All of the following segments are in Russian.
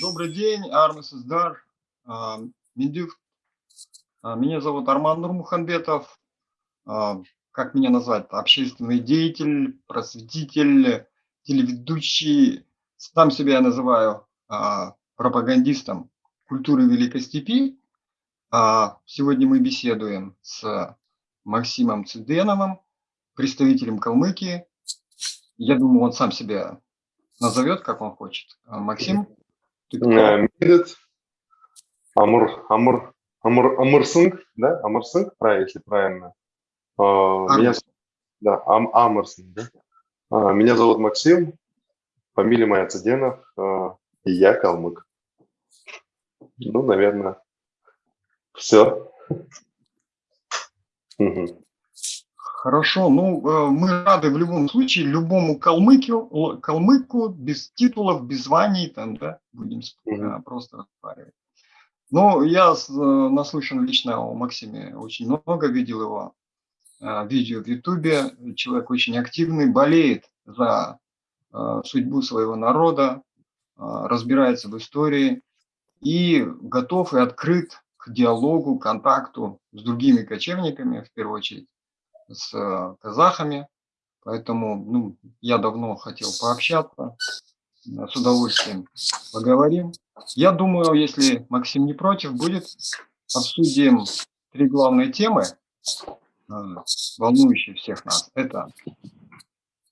Добрый день, Армис Издар, а, Медюк. А, меня зовут Арман Нурмуханбетов. А, как меня назвать? Общественный деятель, просветитель, телеведущий. Сам себя я называю пропагандистом культуры Великой Степи. Сегодня мы беседуем с Максимом Циденовым, представителем Калмыкии. Я думаю, он сам себя назовет, как он хочет. Максим, Медет, Амур, Амур, Амур, Амурсинг, да, правильно, если правильно. А, меня, да, Ам, Амурсинг, да. А, меня зовут Максим, фамилия моя Цыденов, а, и я калмык. Ну, наверное, все. Хорошо, ну э, мы рады в любом случае любому калмыку, калмыку без титулов, без званий, там, да, будем mm-hmm. просто разговаривать. Ну, я э, наслышан лично о Максиме очень много, видел его э, видео в Ютубе. Человек очень активный, болеет за судьбу своего народа, разбирается в истории и готов и открыт к диалогу, контакту с другими кочевниками, в первую очередь с э, казахами, поэтому ну, я давно хотел пообщаться, э, с удовольствием поговорим. Я думаю, если Максим не против, будет, обсудим три главные темы, э, волнующие всех нас. Это,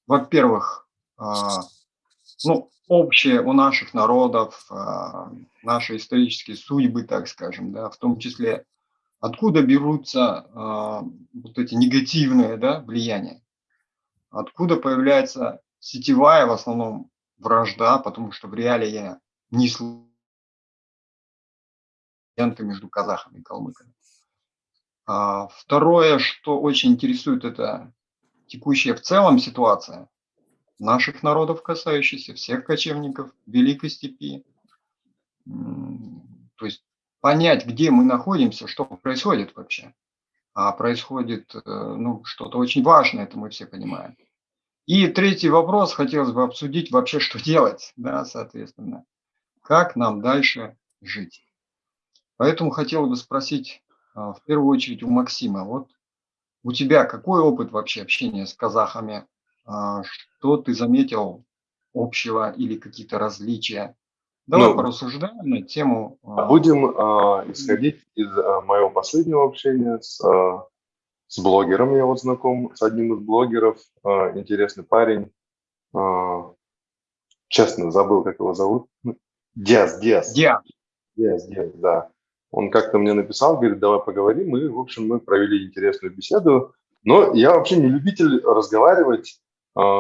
во-первых, ну, общее у наших народов, наши исторические судьбы, так скажем, да, в том числе Откуда берутся э, вот эти негативные да, влияния? Откуда появляется сетевая в основном вражда, потому что в реале я не слышал между казахами и калмыками. А, второе, что очень интересует, это текущая в целом ситуация наших народов, касающаяся всех кочевников Великой Степи. То есть понять, где мы находимся, что происходит вообще. А происходит э, ну, что-то очень важное, это мы все понимаем. И третий вопрос хотелось бы обсудить вообще, что делать, да, соответственно, как нам дальше жить. Поэтому хотел бы спросить а, в первую очередь у Максима, вот у тебя какой опыт вообще общения с казахами, что ты заметил общего или какие-то различия, Давай ну, порассуждаем на тему. А, будем э, исходить из э, моего последнего общения с, э, с блогером. Я вот знаком с одним из блогеров. Э, интересный парень. Э, честно, забыл, как его зовут. Диас, Диас. Диас. Диас, Диас, да. Он как-то мне написал, говорит, давай поговорим. И, в общем, мы провели интересную беседу. Но я вообще не любитель разговаривать а,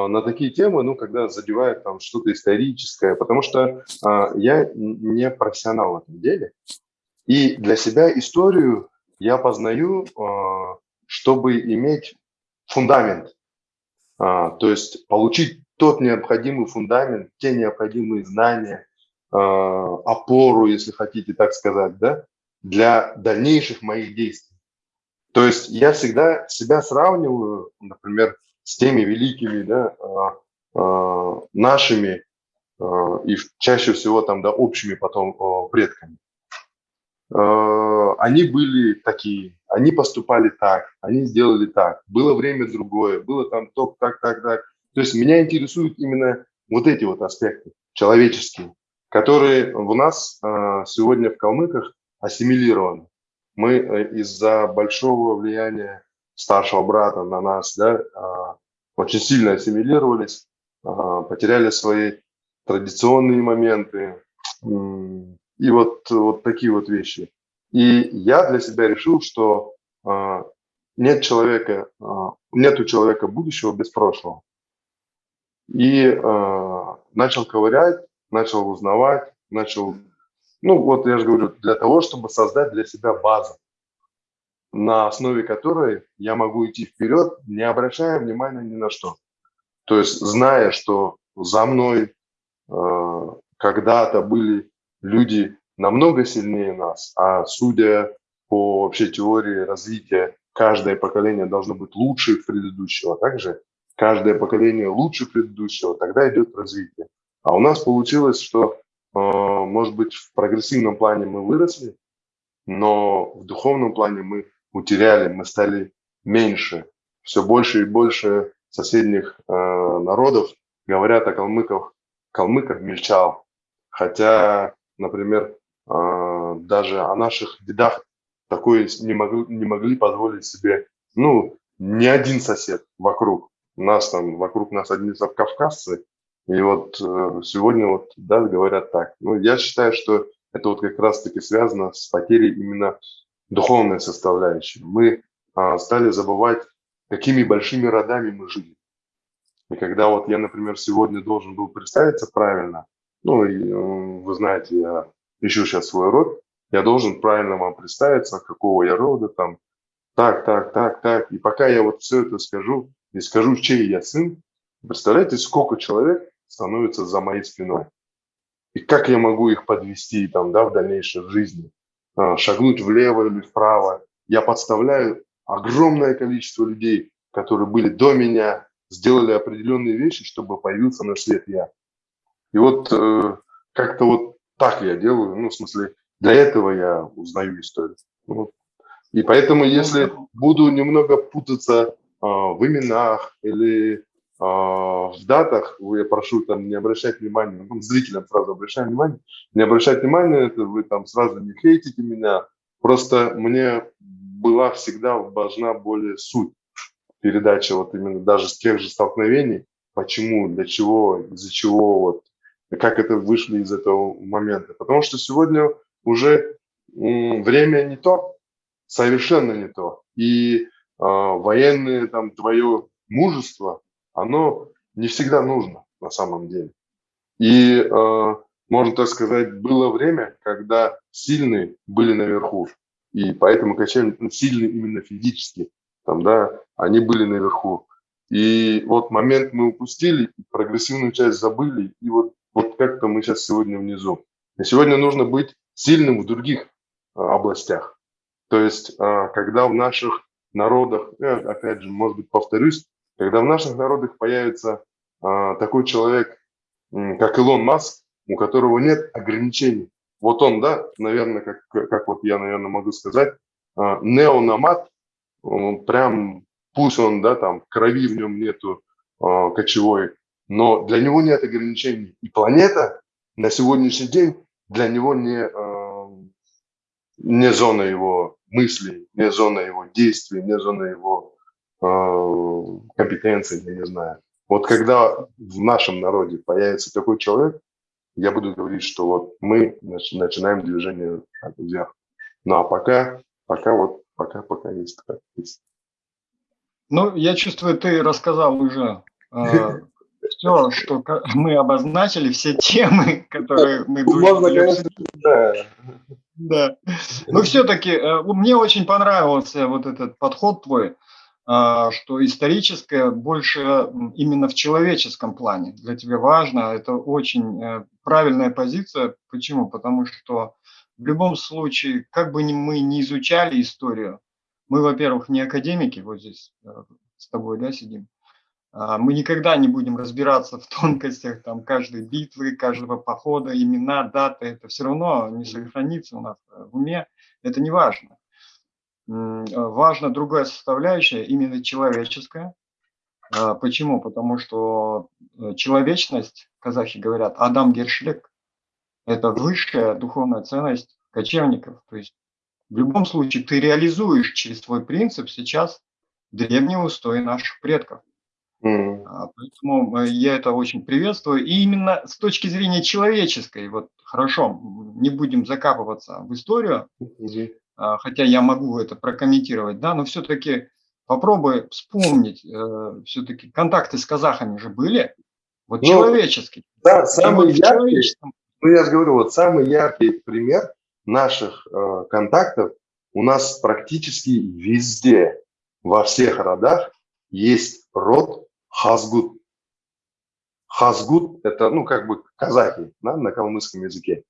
на такие темы, ну, когда задевает там что-то историческое, потому что а, я не профессионал в этом деле. И для себя историю я познаю, а, чтобы иметь фундамент, а, то есть получить тот необходимый фундамент, те необходимые знания, а, опору, если хотите так сказать, да, для дальнейших моих действий. То есть я всегда себя сравниваю, например, с теми великими, да, а, а, нашими а, и чаще всего там, да, общими потом предками. Они были такие, они поступали так, они сделали так, было время другое, было там то, так, так, так. То есть меня интересуют именно вот эти вот аспекты человеческие, которые у нас сегодня в калмыках ассимилированы. Мы э, из-за большого влияния старшего брата на нас, да, очень сильно ассимилировались, потеряли свои традиционные моменты и вот, вот такие вот вещи. И я для себя решил, что а, нет человека, а, нет у человека будущего без прошлого. И а, начал ковырять, начал узнавать, начал, ну вот я же говорю, для того, чтобы создать для себя базу на основе которой я могу идти вперед, не обращая внимания ни на что. То есть зная, что за мной э, когда-то были люди намного сильнее нас, а судя по вообще теории развития каждое поколение должно быть лучше предыдущего. Также каждое поколение лучше предыдущего, тогда идет развитие. А у нас получилось, что, э, может быть, в прогрессивном плане мы выросли, но в духовном плане мы утеряли, мы стали меньше. Все больше и больше соседних э, народов говорят о калмыках, калмыках мельчал. Хотя, например, э, даже о наших дедах такое не могли, не могли позволить себе, ну, ни один сосед вокруг. Нас там, вокруг нас одни кавказцы, и вот э, сегодня вот, да, говорят так. Ну, я считаю, что это вот как раз-таки связано с потерей именно духовной составляющей. Мы а, стали забывать, какими большими родами мы жили. И когда вот я, например, сегодня должен был представиться правильно, ну, э, вы знаете, я ищу сейчас свой род, я должен правильно вам представиться, какого я рода, там, так, так, так, так. И пока я вот все это скажу, и скажу, чей я сын, представляете, сколько человек становится за моей спиной. И как я могу их подвести там, да, в дальнейшей жизни, шагнуть влево или вправо. Я подставляю огромное количество людей, которые были до меня, сделали определенные вещи, чтобы появился на свет я. И вот э, как-то вот так я делаю, ну, в смысле, для этого я узнаю историю. Вот. И поэтому, если буду немного путаться э, в именах или в датах, я прошу там не обращать внимания, ну, зрителям сразу обращаю внимание, не обращать внимания, это вы там сразу не хейтите меня, просто мне была всегда важна более суть передачи вот именно даже с тех же столкновений, почему, для чего, из-за чего, вот, как это вышли из этого момента. Потому что сегодня уже время не то, совершенно не то. И э, военное там твое мужество, оно не всегда нужно на самом деле. И, э, можно так сказать, было время, когда сильные были наверху, и поэтому качели ну, сильные именно физически, там, да, они были наверху. И вот момент мы упустили, прогрессивную часть забыли, и вот, вот как-то мы сейчас сегодня внизу. И сегодня нужно быть сильным в других э, областях. То есть, э, когда в наших народах, я, опять же, может быть, повторюсь, когда в наших народах появится а, такой человек, как Илон Маск, у которого нет ограничений. Вот он, да, наверное, как, как вот я, наверное, могу сказать, а, неономат, он прям, пусть он, да, там, крови в нем нету а, кочевой, но для него нет ограничений. И планета на сегодняшний день для него не, не зона его мыслей, не зона его действий, не зона его Э, компетенции, я не знаю. Вот когда в нашем народе появится такой человек, я буду говорить, что вот мы начинаем движение вверх. Ну а пока, пока вот, пока, пока есть как есть. Ну, я чувствую, ты рассказал уже э, все, что мы обозначили, все темы, которые мы... Можно, конечно, да. Да. Но все-таки э, мне очень понравился вот этот подход твой. А, что историческое больше именно в человеческом плане для тебя важно. Это очень э, правильная позиция. Почему? Потому что в любом случае, как бы мы ни изучали историю, мы, во-первых, не академики, вот здесь э, с тобой да, сидим, а, мы никогда не будем разбираться в тонкостях там, каждой битвы, каждого похода, имена, даты. Это все равно не сохранится у нас в уме. Это не важно. Э, важна другая составляющая, именно человеческая. А, почему? Потому что э, человечность, казахи говорят, Адам Гершлек, это высшая духовная ценность кочевников. То есть в любом случае ты реализуешь через свой принцип сейчас древние устои наших предков. Mm. Поэтому э, я это очень приветствую. И именно с точки зрения человеческой, вот хорошо, не будем закапываться в историю, mm а, хотя я могу это прокомментировать, да, но все-таки попробуй вспомнить, э, все-таки контакты с казахами же были, вот ну, человеческие. Да, самый яркий, ну я же говорю, вот самый яркий пример наших э, контактов у нас практически везде, во всех родах есть род Хазгут. Хазгут – это, ну, как бы казахи да, на калмыцком языке.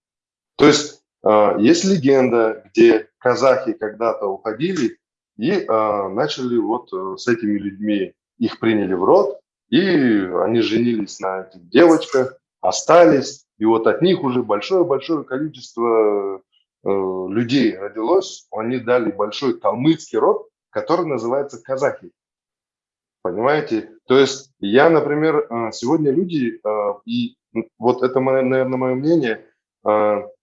То есть есть легенда, где казахи когда-то уходили и э, начали вот э, с этими людьми, их приняли в род, и они женились на этих девочках, остались, и вот от них уже большое-большое количество э, людей родилось, они дали большой калмыцкий род, который называется казахи. Понимаете? То есть я, например, э, сегодня люди, и вот это, наверное, мое мнение,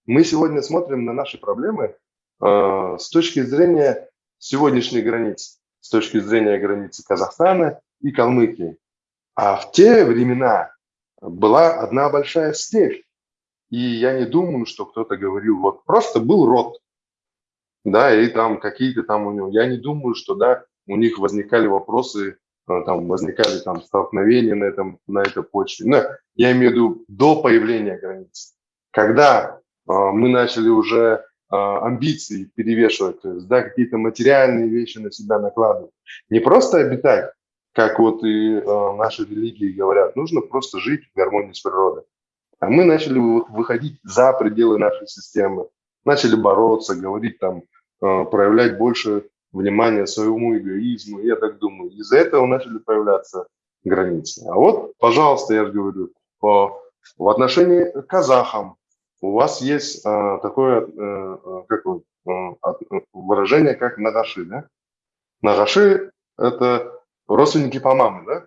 мы сегодня смотрим на наши проблемы с точки зрения сегодняшней границы, с точки зрения границы Казахстана и Калмыкии. А в те времена была одна большая степь. И я не думаю, что кто-то говорил, вот просто был род, да, и там какие-то там у него, я не думаю, что, да, у них возникали вопросы Э, там возникали там столкновения на, этом, на этой почве. Но я имею в виду до появления границ. Когда э, мы начали уже э, амбиции перевешивать, то есть да, какие-то материальные вещи на себя накладывать. Не просто обитать, как вот и э, наши религии говорят, нужно просто жить в гармонии с природой. А мы начали выходить за пределы нашей системы, начали бороться, говорить там, проявлять больше внимание своему эгоизму. Я так думаю, из-за этого начали появляться границы. А вот, пожалуйста, я же говорю, по, в отношении к казахам у вас есть а, такое а, как, а, выражение, как нагаши, да? Нагаши – это родственники по маме, да?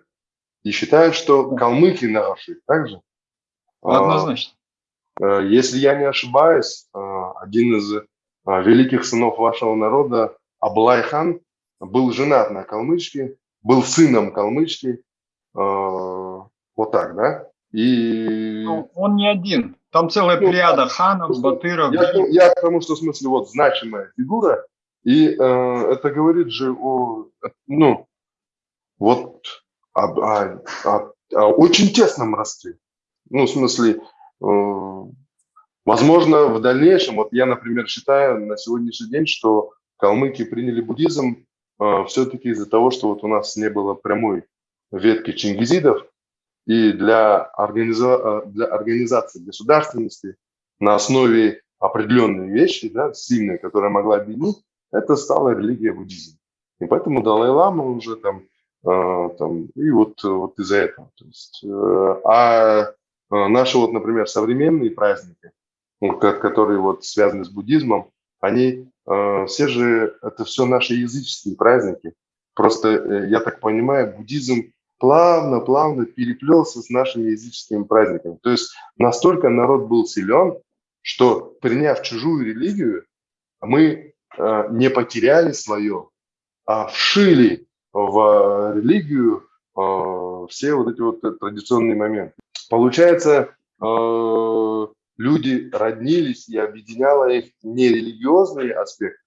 И считают, что калмыки нагаши, так же? Однозначно. А, если я не ошибаюсь, один из великих сынов вашего народа Аблайхан был женат на калмычке, был сыном калмычки, э, вот так, да? И... Ну, он не один, там целая ну, плеяда ханов, батыров. Я, я к тому, что в смысле вот значимая фигура, и э, это говорит же о, ну, вот о, о, о, о очень тесном родстве. Ну, в смысле, э, возможно, в дальнейшем, вот я, например, считаю на сегодняшний день, что калмыки приняли буддизм э, все-таки из-за того, что вот у нас не было прямой ветки чингизидов, и для, организа... Э, для организации государственности на основе определенной вещи, да, сильной, которая могла объединить, это стала религия буддизм. И поэтому Далай-Лама уже там, э, там и вот, вот из-за этого. То есть, э, а э, наши вот, например, современные праздники, которые вот связаны с буддизмом, они э, все же, это все наши языческие праздники. Просто, э, я так понимаю, буддизм плавно-плавно переплелся с нашими языческими праздниками. То есть настолько народ был силен, что приняв чужую религию, мы э, не потеряли свое, а вшили в религию э, все вот эти вот традиционные моменты. Получается, э, люди роднились и объединяло их не религиозные аспекты,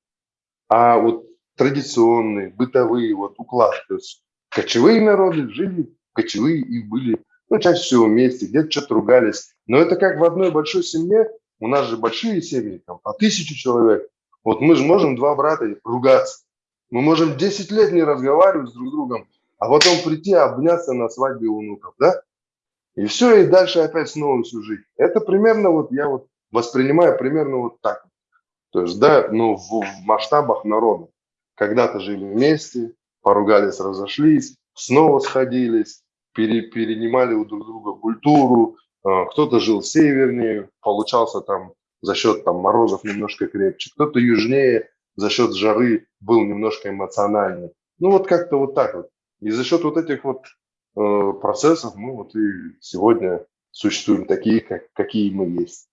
а вот традиционные, бытовые, вот уклад. То есть кочевые народы жили, кочевые и были, ну, чаще всего вместе, где-то что-то ругались. Но это как в одной большой семье, у нас же большие семьи, там по тысячу человек. Вот мы же можем два брата ругаться. Мы можем 10 лет не разговаривать с друг другом, а потом прийти обняться на свадьбе у внуков, да? И все, и дальше опять снова всю жизнь. Это примерно вот я вот воспринимаю примерно вот так. То есть, да, ну, в, в масштабах народа. Когда-то жили вместе, поругались, разошлись, снова сходились, пере, перенимали у друг друга культуру. А, кто-то жил севернее, получался там за счет там морозов немножко крепче, кто-то южнее, за счет жары был немножко эмоциональнее. Ну вот как-то вот так вот. И за счет вот этих вот Э, процессов мы вот и сегодня существуем такие, как, какие мы есть.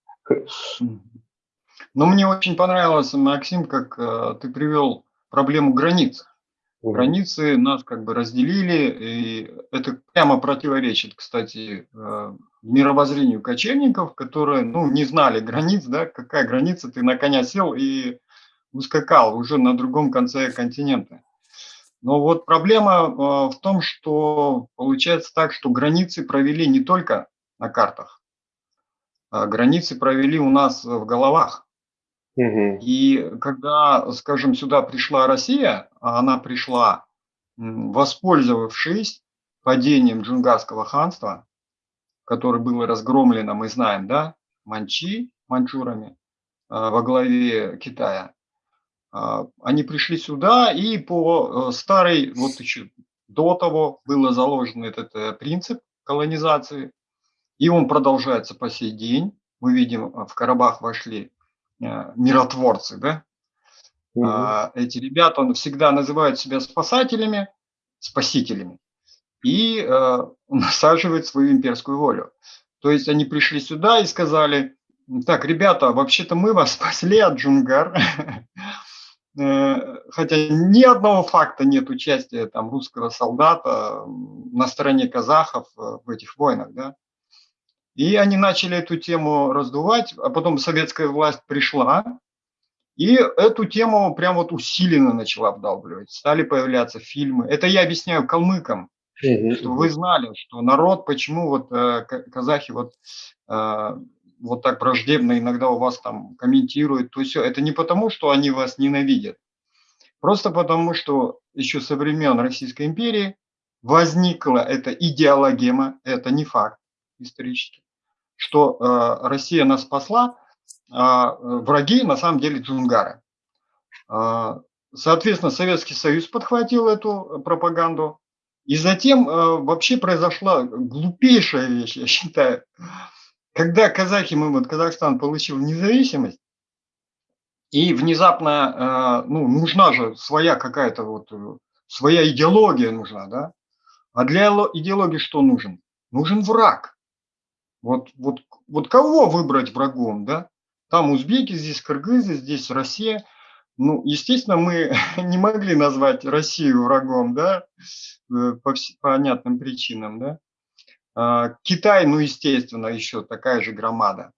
Ну, мне очень понравилось, Максим, как э, ты привел проблему границ. Границы нас как бы разделили, и это прямо противоречит, кстати, э, мировоззрению кочевников, которые, ну, не знали границ, да, какая граница, ты на коня сел и ускакал уже на другом конце континента. Но вот проблема э, в том, что получается так, что границы провели не только на картах, а границы провели у нас в головах. И когда, скажем, сюда пришла Россия, а она пришла, воспользовавшись падением джунгарского ханства, которое было разгромлено, мы знаем, да, манчи, манчурами, во главе Китая, они пришли сюда и по старой, вот еще до того было заложен этот принцип колонизации, и он продолжается по сей день. Мы видим, в Карабах вошли миротворцы, да, Угу. Эти ребята всегда называют себя спасателями, спасителями и э, насаживают свою имперскую волю. То есть они пришли сюда и сказали, так, ребята, вообще-то мы вас спасли от Джунгар, э, хотя ни одного факта нет участия там русского солдата на стороне казахов э, в этих войнах, да. И они начали эту тему раздувать, а потом советская власть пришла, и эту тему прям вот усиленно начала вдалбливать. Стали появляться фильмы. Это я объясняю калмыкам, что вы знали, что народ, почему вот э, казахи вот, э, вот так враждебно иногда у вас там комментируют, то все. Это не потому, что они вас ненавидят. Просто потому, что еще со времен Российской империи возникла эта идеологема, это не факт исторический, что э, Россия нас спасла, а, враги на самом деле джунгары. А, соответственно, Советский Союз подхватил эту пропаганду. И затем а, вообще произошла глупейшая вещь, я считаю. Когда казахи, мы, вот Казахстан получил независимость, и внезапно, ну, нужна же своя какая-то вот, своя идеология нужна, да? А для идеологии что нужен? Нужен враг. Вот, вот, вот кого выбрать врагом, да? Там узбеки, здесь кыргызы, здесь Россия. Ну, естественно, мы не могли назвать Россию врагом, да, э, по понятным причинам, да. А, Китай, ну, естественно, еще такая же громада.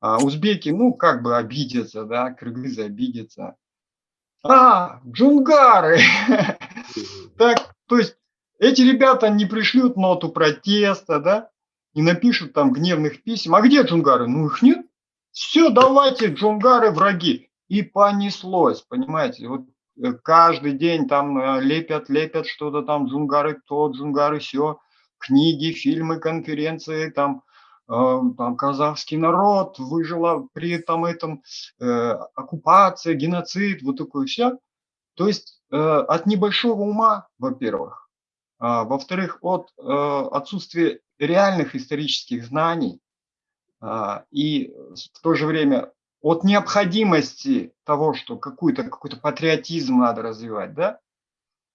А узбеки, ну, как бы обидятся, да, кыргызы обидятся. А, джунгары! Так, то есть эти ребята не пришлют ноту протеста, да, не напишут там гневных писем. А где джунгары? Ну, их нет. Все, давайте, джунгары враги. И понеслось, понимаете, вот э, каждый день там э, лепят, лепят что-то там, джунгары то, джунгары все, книги, фильмы, конференции, там, э, там казахский народ выжила при там этом э, оккупация, геноцид, вот такое все. То есть э, от небольшого ума, во-первых, а, во-вторых, от э, отсутствия реальных исторических знаний, а, и в то же время от необходимости того, что какой-то какой патриотизм надо развивать, да,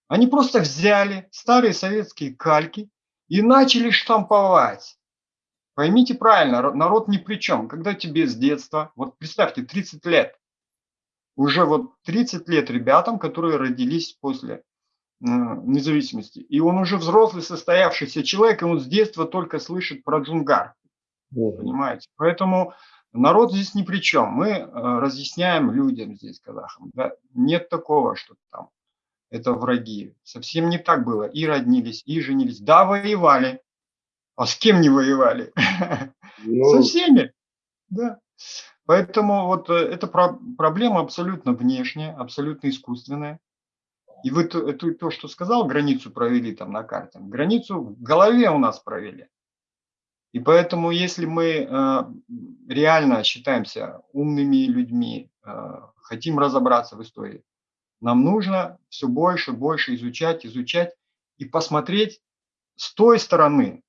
они просто взяли старые советские кальки и начали штамповать. Поймите правильно, народ ни при чем. Когда тебе с детства, вот представьте, 30 лет, уже вот 30 лет ребятам, которые родились после независимости, и он уже взрослый, состоявшийся человек, и он с детства только слышит про джунгар. Понимаете? Поэтому народ здесь ни при чем. Мы э, разъясняем людям здесь, казахам. Да? Нет такого, что там это враги. Совсем не так было. И роднились, и женились. Да, воевали. А с кем не воевали? Ну... Со всеми. Да. Поэтому вот э, эта проблема абсолютно внешняя, абсолютно искусственная. И вы то, то, то, что сказал, границу провели там на карте. Границу в голове у нас провели. И поэтому, если мы э, реально считаемся умными людьми, э, хотим разобраться в истории, нам нужно все больше, больше изучать, изучать и посмотреть с той стороны.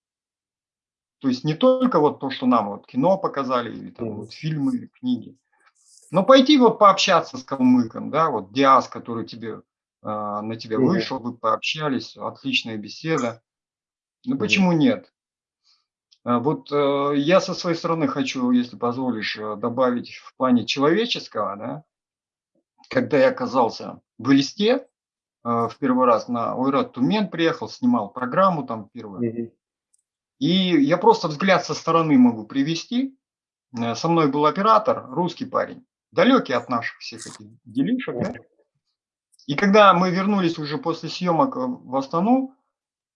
То есть не только вот то, что нам вот кино показали, или там вот фильмы, книги, но пойти вот пообщаться с калмыком, да, вот Диас, который тебе, э, на тебя вышел, вы пообщались, отличная беседа. Ну почему нет? А вот э, я со своей стороны хочу, если позволишь, э, добавить в плане человеческого, да, когда я оказался в Элисте э, в первый раз на Ойрат Тумен приехал, снимал программу там первую, и я просто взгляд со стороны могу привести. Со мной был оператор, русский парень, далекий от наших всех этих делишек. Да? И когда мы вернулись уже после съемок в Астану,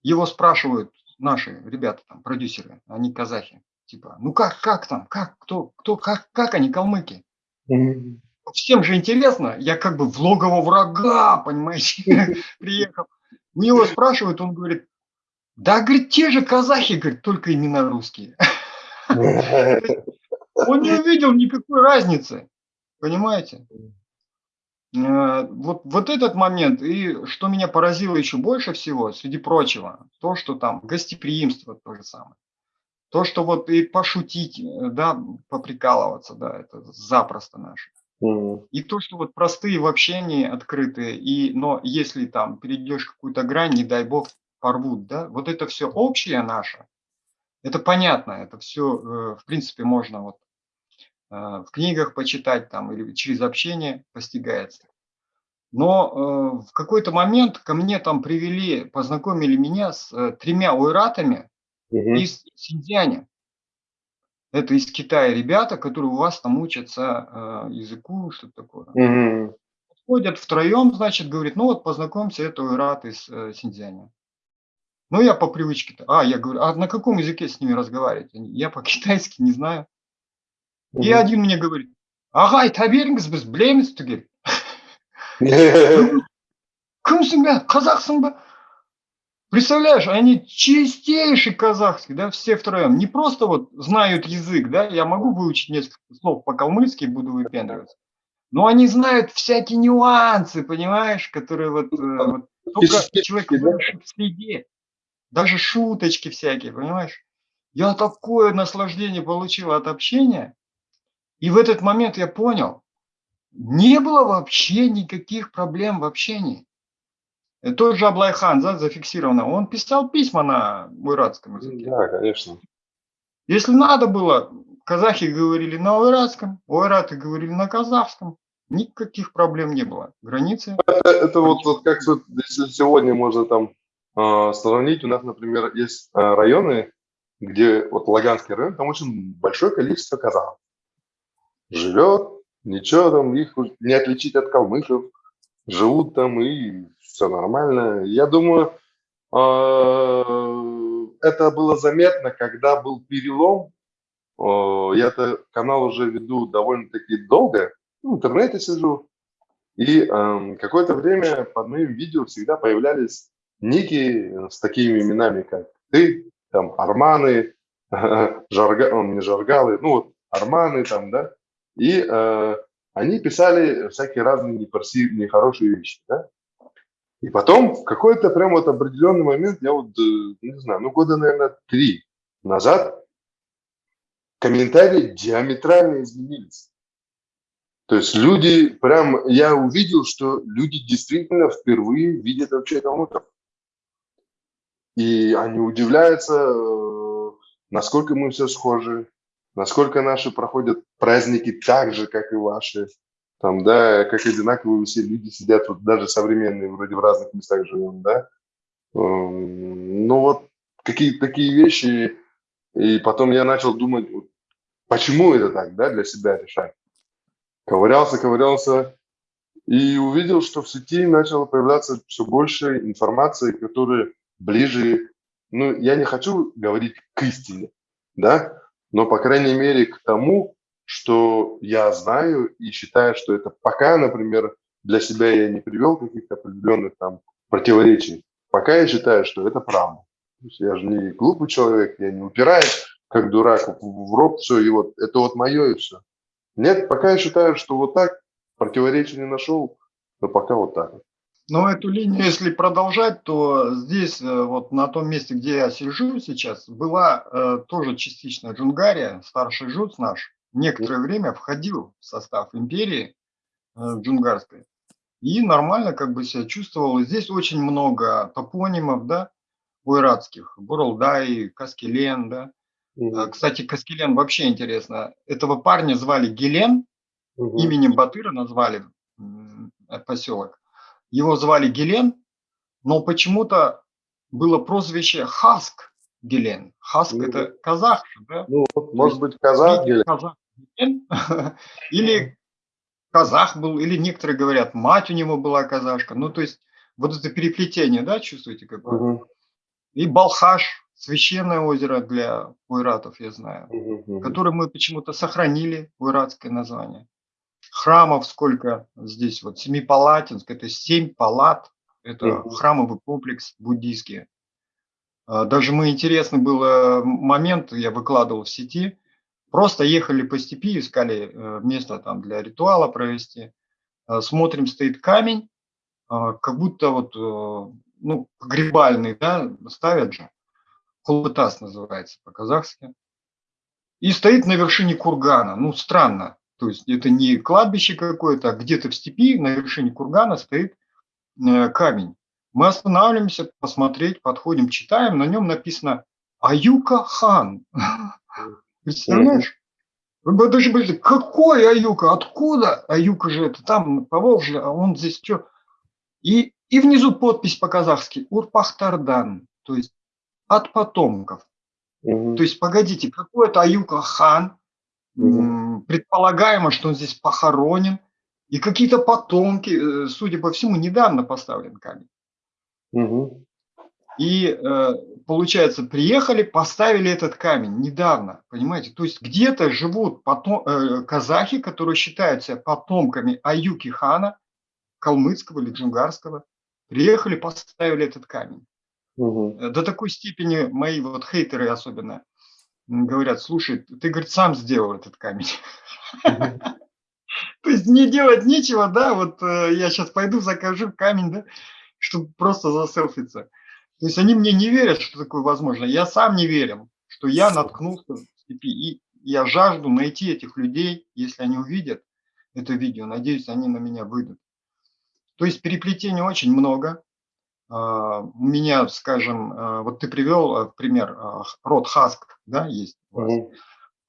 его спрашивают, наши ребята, там, продюсеры, они казахи. Типа, ну как, как там, как, кто, кто, как, как они, калмыки? Mm-hmm. Всем же интересно, я как бы в логово врага, понимаете, приехал. У него спрашивают, он говорит, да, говорит, те же казахи, говорит, только имена русские. Он не увидел никакой разницы. Понимаете? Э, вот, вот этот момент, и что меня поразило еще больше всего, среди прочего, то, что там гостеприимство то же самое. То, что вот и пошутить, э, да, поприкалываться, да, это запросто наше. И то, что вот простые в общении, открытые, и, но если там перейдешь какую-то грань, не дай бог, порвут, да, вот это все общее наше, это понятно, это все, э, в принципе, можно вот в книгах почитать там или через общение постигается. Но э, в какой-то момент ко мне там привели, познакомили меня с э, тремя уйратами угу. из Синьцзяня. Это из Китая ребята, которые у вас там учатся э, языку, что-то такое. Угу. Ходят втроем, значит, говорит, ну вот познакомься, это уйрат из э, Синьцзяня. Ну, я по привычке-то. А, я говорю, а на каком языке с ними разговаривать? Я по-китайски не знаю Угу. И один мне говорит, ағай таберіңіз біз білеміз түгел кімсің бе қазақсың ба представляешь они чистейший казахский да все втроем не просто вот знают язык да я могу выучить несколько слов по-калмыцки буду выпендриваться но они знают всякие нюансы понимаешь которые вот, э, вот только человек в среде даже шуточки всякие понимаешь я такое наслаждение получил от общения и в этот момент я понял не было вообще никаких проблем в общении. Э, тот же Аблайхан, да, зафиксировано, он писал письма на уйратском языке. Да, конечно. Если надо было, казахи говорили на уйратском, уйраты говорили на казахском, никаких проблем не было. Границы. Это, это вот, вот как если сегодня можно там э, сравнить, у нас, например, есть э, районы, где вот Лаганский район, там очень большое количество казахов живет, Ничего там, их не отличить от калмыков. Живут там и все нормально. Я думаю, а, это было заметно, когда был перелом. Я-то канал уже веду довольно-таки долго, в интернете сижу. И какое-то время под моим видео всегда появлялись ники с такими именами, как ты, там, Арманы, Жарга, он не Жаргалы, ну вот Арманы там, да, и э, они писали всякие разные некрасивые, нехорошие вещи, да? И потом в какой-то прям вот определенный момент, я вот, э, не знаю, ну года, наверное, три назад, комментарии диаметрально изменились. То есть люди, прям, я увидел, что люди действительно впервые видят вообще калмыков. И они удивляются, э, насколько мы все схожи, насколько наши проходят праздники так же, как и ваши, там, да, как одинаковые все люди сидят, вот даже современные, вроде в разных местах живем, да. Эм, ну вот какие-то такие вещи, и потом я начал думать, почему это так, да, для себя решать. Ковырялся, ковырялся, и увидел, что в сети начало появляться все больше информации, которая ближе, ну, я не хочу говорить к истине, да, но, по крайней мере, к тому, что я знаю и считаю, что это пока, например, для себя я не привел каких-то определенных там противоречий. Пока я считаю, что это правда. То есть я же не глупый человек, я не упираюсь, как дурак, в рот все, и вот это вот мое и все. Нет, пока я считаю, что вот так, противоречия не нашел, но пока вот так. Но эту линию, если продолжать, то здесь, э, вот на том месте, где я сижу сейчас, была э, тоже частично Джунгария, старший жуц наш, некоторое время входил в состав империи э, джунгарской. И нормально как бы себя чувствовал. здесь очень много топонимов, да, уйратских. Буралдай, Каскелен, да. Угу. Кстати, Каскелен вообще интересно. Этого парня звали Гелен, угу. именем Батыра назвали поселок. Его звали Гелен, но почему-то было прозвище Хаск Гелен. Хаск ну, это казах, да? Ну, может быть, казах Гелен. Казах Гелен. или казах был, или некоторые говорят, мать у него была казашка. Ну, то есть вот это переплетение, да, чувствуете какое? Угу. И Балхаш, священное озеро для уйратов, я знаю, угу. которое мы почему-то сохранили, уйратское название храмов сколько здесь, вот Семипалатинск, это семь палат, это храмовый комплекс буддийский. А, даже мы интересный был э, момент, я выкладывал в сети, Просто ехали по степи, искали э, место там для ритуала провести. Э, смотрим, стоит камень, э, как будто вот, ну, погребальный, да, ставят же. Кулбытас называется по-казахски. И стоит на вершине кургана. Ну, странно. То есть это не кладбище какое-то, а где-то в степи на вершине кургана стоит камень. Мы останавливаемся посмотреть, подходим, читаем, на нем написано Аюка хан. Представляешь? Вы даже были, какой Аюка? Откуда? Аюка же это там, по Волжье, а он здесь что? И, и внизу подпись по-казахски Урпахтардан, то есть от потомков. Угу. То есть, погодите, какой это Аюка хан? Угу. Предполагаемо, что он здесь похоронен. И какие-то потомки, э, судя по всему, недавно поставлен камень. Угу. И э, получается, приехали, поставили этот камень недавно, понимаете? То есть где-то живут потом, э, казахи, которые считают себя потомками Аюки хана, калмыцкого или джунгарского, приехали, поставили этот камень. Угу. До такой степени мои вот хейтеры особенно говорят, слушай, ты, говорит, сам сделал этот камень. То есть не делать нечего, да, вот э, я сейчас пойду закажу камень, да, чтобы просто заселфиться. То есть они мне не верят, что такое возможно. Я сам не верю, что я наткнулся в степи. И я жажду найти этих людей, если они увидят это видео. Надеюсь, они на меня выйдут. То есть переплетений очень много. А, у меня, скажем, а, вот ты привел а, пример, род Хаск, да, есть у вас.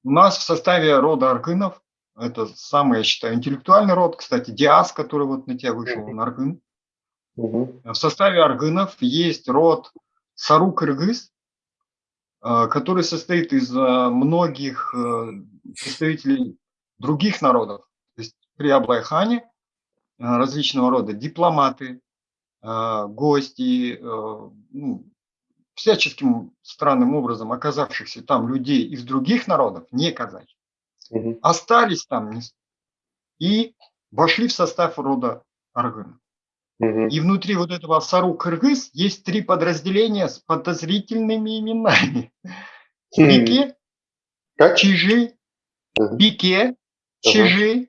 У нас в составе рода Аргынов, это самый, я считаю, интеллектуальный род, кстати, Диас, который вот на тебя вышел, он Аргын. Угу. В составе аргынов есть род Сару-Кыргыз, э, который состоит из э, многих э, представителей других народов. То есть при Аблайхане различного рода дипломаты, гости, ну, всяческим странным образом оказавшихся там людей из других народов, не казахи, угу. остались там и вошли в состав рода Аргына. И внутри вот этого Сару Кыргыз есть три подразделения с подозрительными именами. Бике, как? Чижи, Бике, Чижи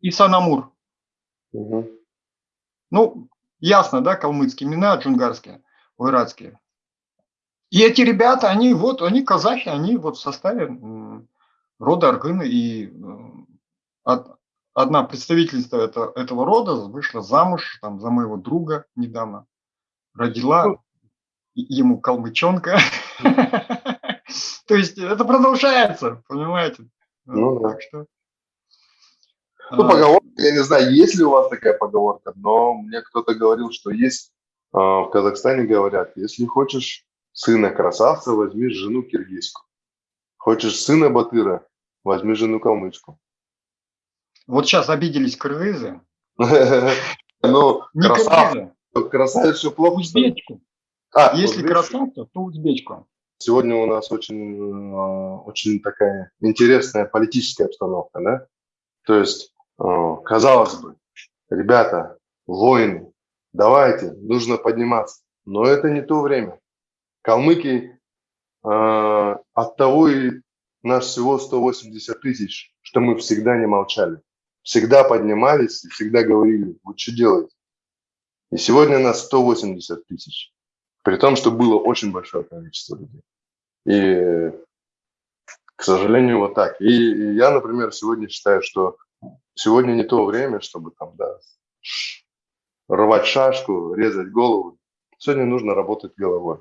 и Санамур. Ну, ясно, да, калмыцкие имена, джунгарские, ойратские. И эти ребята, они вот, они казахи, они вот в составе рода Аргына и э, от, одна представительница это, этого рода вышла замуж там, за моего друга недавно, родила ну, ему калмычонка. То есть это продолжается, понимаете? Ну, так что... Ну, а, поговорка, я не знаю, есть ли у вас такая поговорка, но мне кто-то говорил, что есть а, в Казахстане говорят, если хочешь сына красавца, возьми жену киргизку. Хочешь сына батыра, возьми жену калмычку. Вот сейчас обиделись кыргызы. Ну, красавец, все плохо. Узбечку. А, Если красавца, то узбечку. Сегодня у нас очень, э, очень такая интересная политическая обстановка, да? То есть, э, казалось бы, ребята, воины, давайте, нужно подниматься. Но это не то время. Калмыки э, от того и нас всего 180 тысяч, что мы всегда не молчали всегда поднимались и всегда говорили, вы что делаете? И сегодня нас 180 тысяч, при том, что было очень большое количество людей. И, к сожалению, вот так. И, и я, например, сегодня считаю, что сегодня не то время, чтобы там, да, рвать шашку, резать голову. Сегодня нужно работать головой.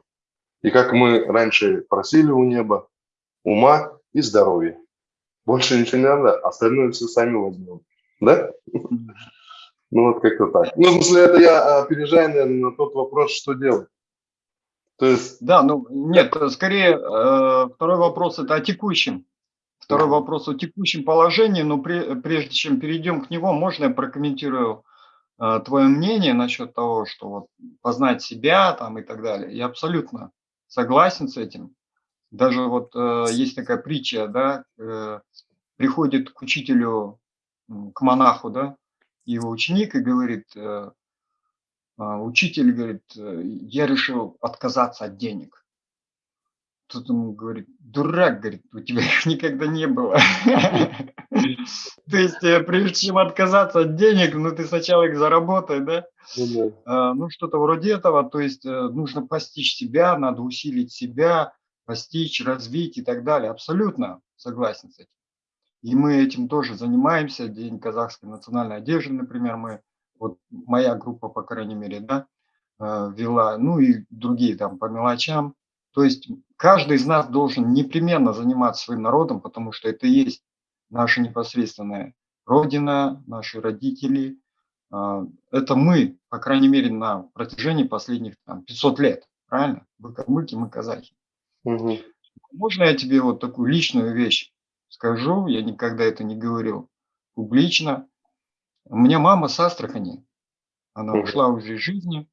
И как мы раньше просили у неба, ума и здоровья. Больше ничего не надо, остальное все сами возьмем. Да? Ну вот как-то так. Ну, в смысле, это я опережаю, наверное, на тот вопрос, что делать. То есть... Да, ну нет, скорее э, второй вопрос это о текущем. Второй да. вопрос о текущем положении, но при, прежде чем перейдем к нему, можно я прокомментирую э, твое мнение насчет того, что вот познать себя там и так далее. Я абсолютно согласен с этим. Даже вот э, есть такая притча, да, э, приходит к учителю к монаху, да, его ученик и говорит, э, а, учитель говорит, э, я решил отказаться от денег. Тут ему говорит, дурак, говорит, у тебя их никогда не было. То есть, э, прежде чем отказаться от денег, ну ты сначала их заработай, да? Ну, а, ну что-то вроде этого, то есть э, нужно постичь себя, надо усилить себя, постичь, развить и так далее. Абсолютно согласен с этим. И мы этим тоже занимаемся. День казахской национальной одежды, например, мы, вот моя группа, по крайней мере, да, э, вела, ну и другие там по мелочам. То есть каждый из нас должен непременно заниматься своим народом, потому что это и есть наша непосредственная родина, наши родители. А, это мы, по крайней мере, на протяжении последних там, 500 лет. Правильно? Вы калмыки, мы казахи. Угу. Можно я тебе вот такую личную вещь скажу? Я никогда это не говорил публично. У меня мама с Астрахани. Она ушла уже из жизни.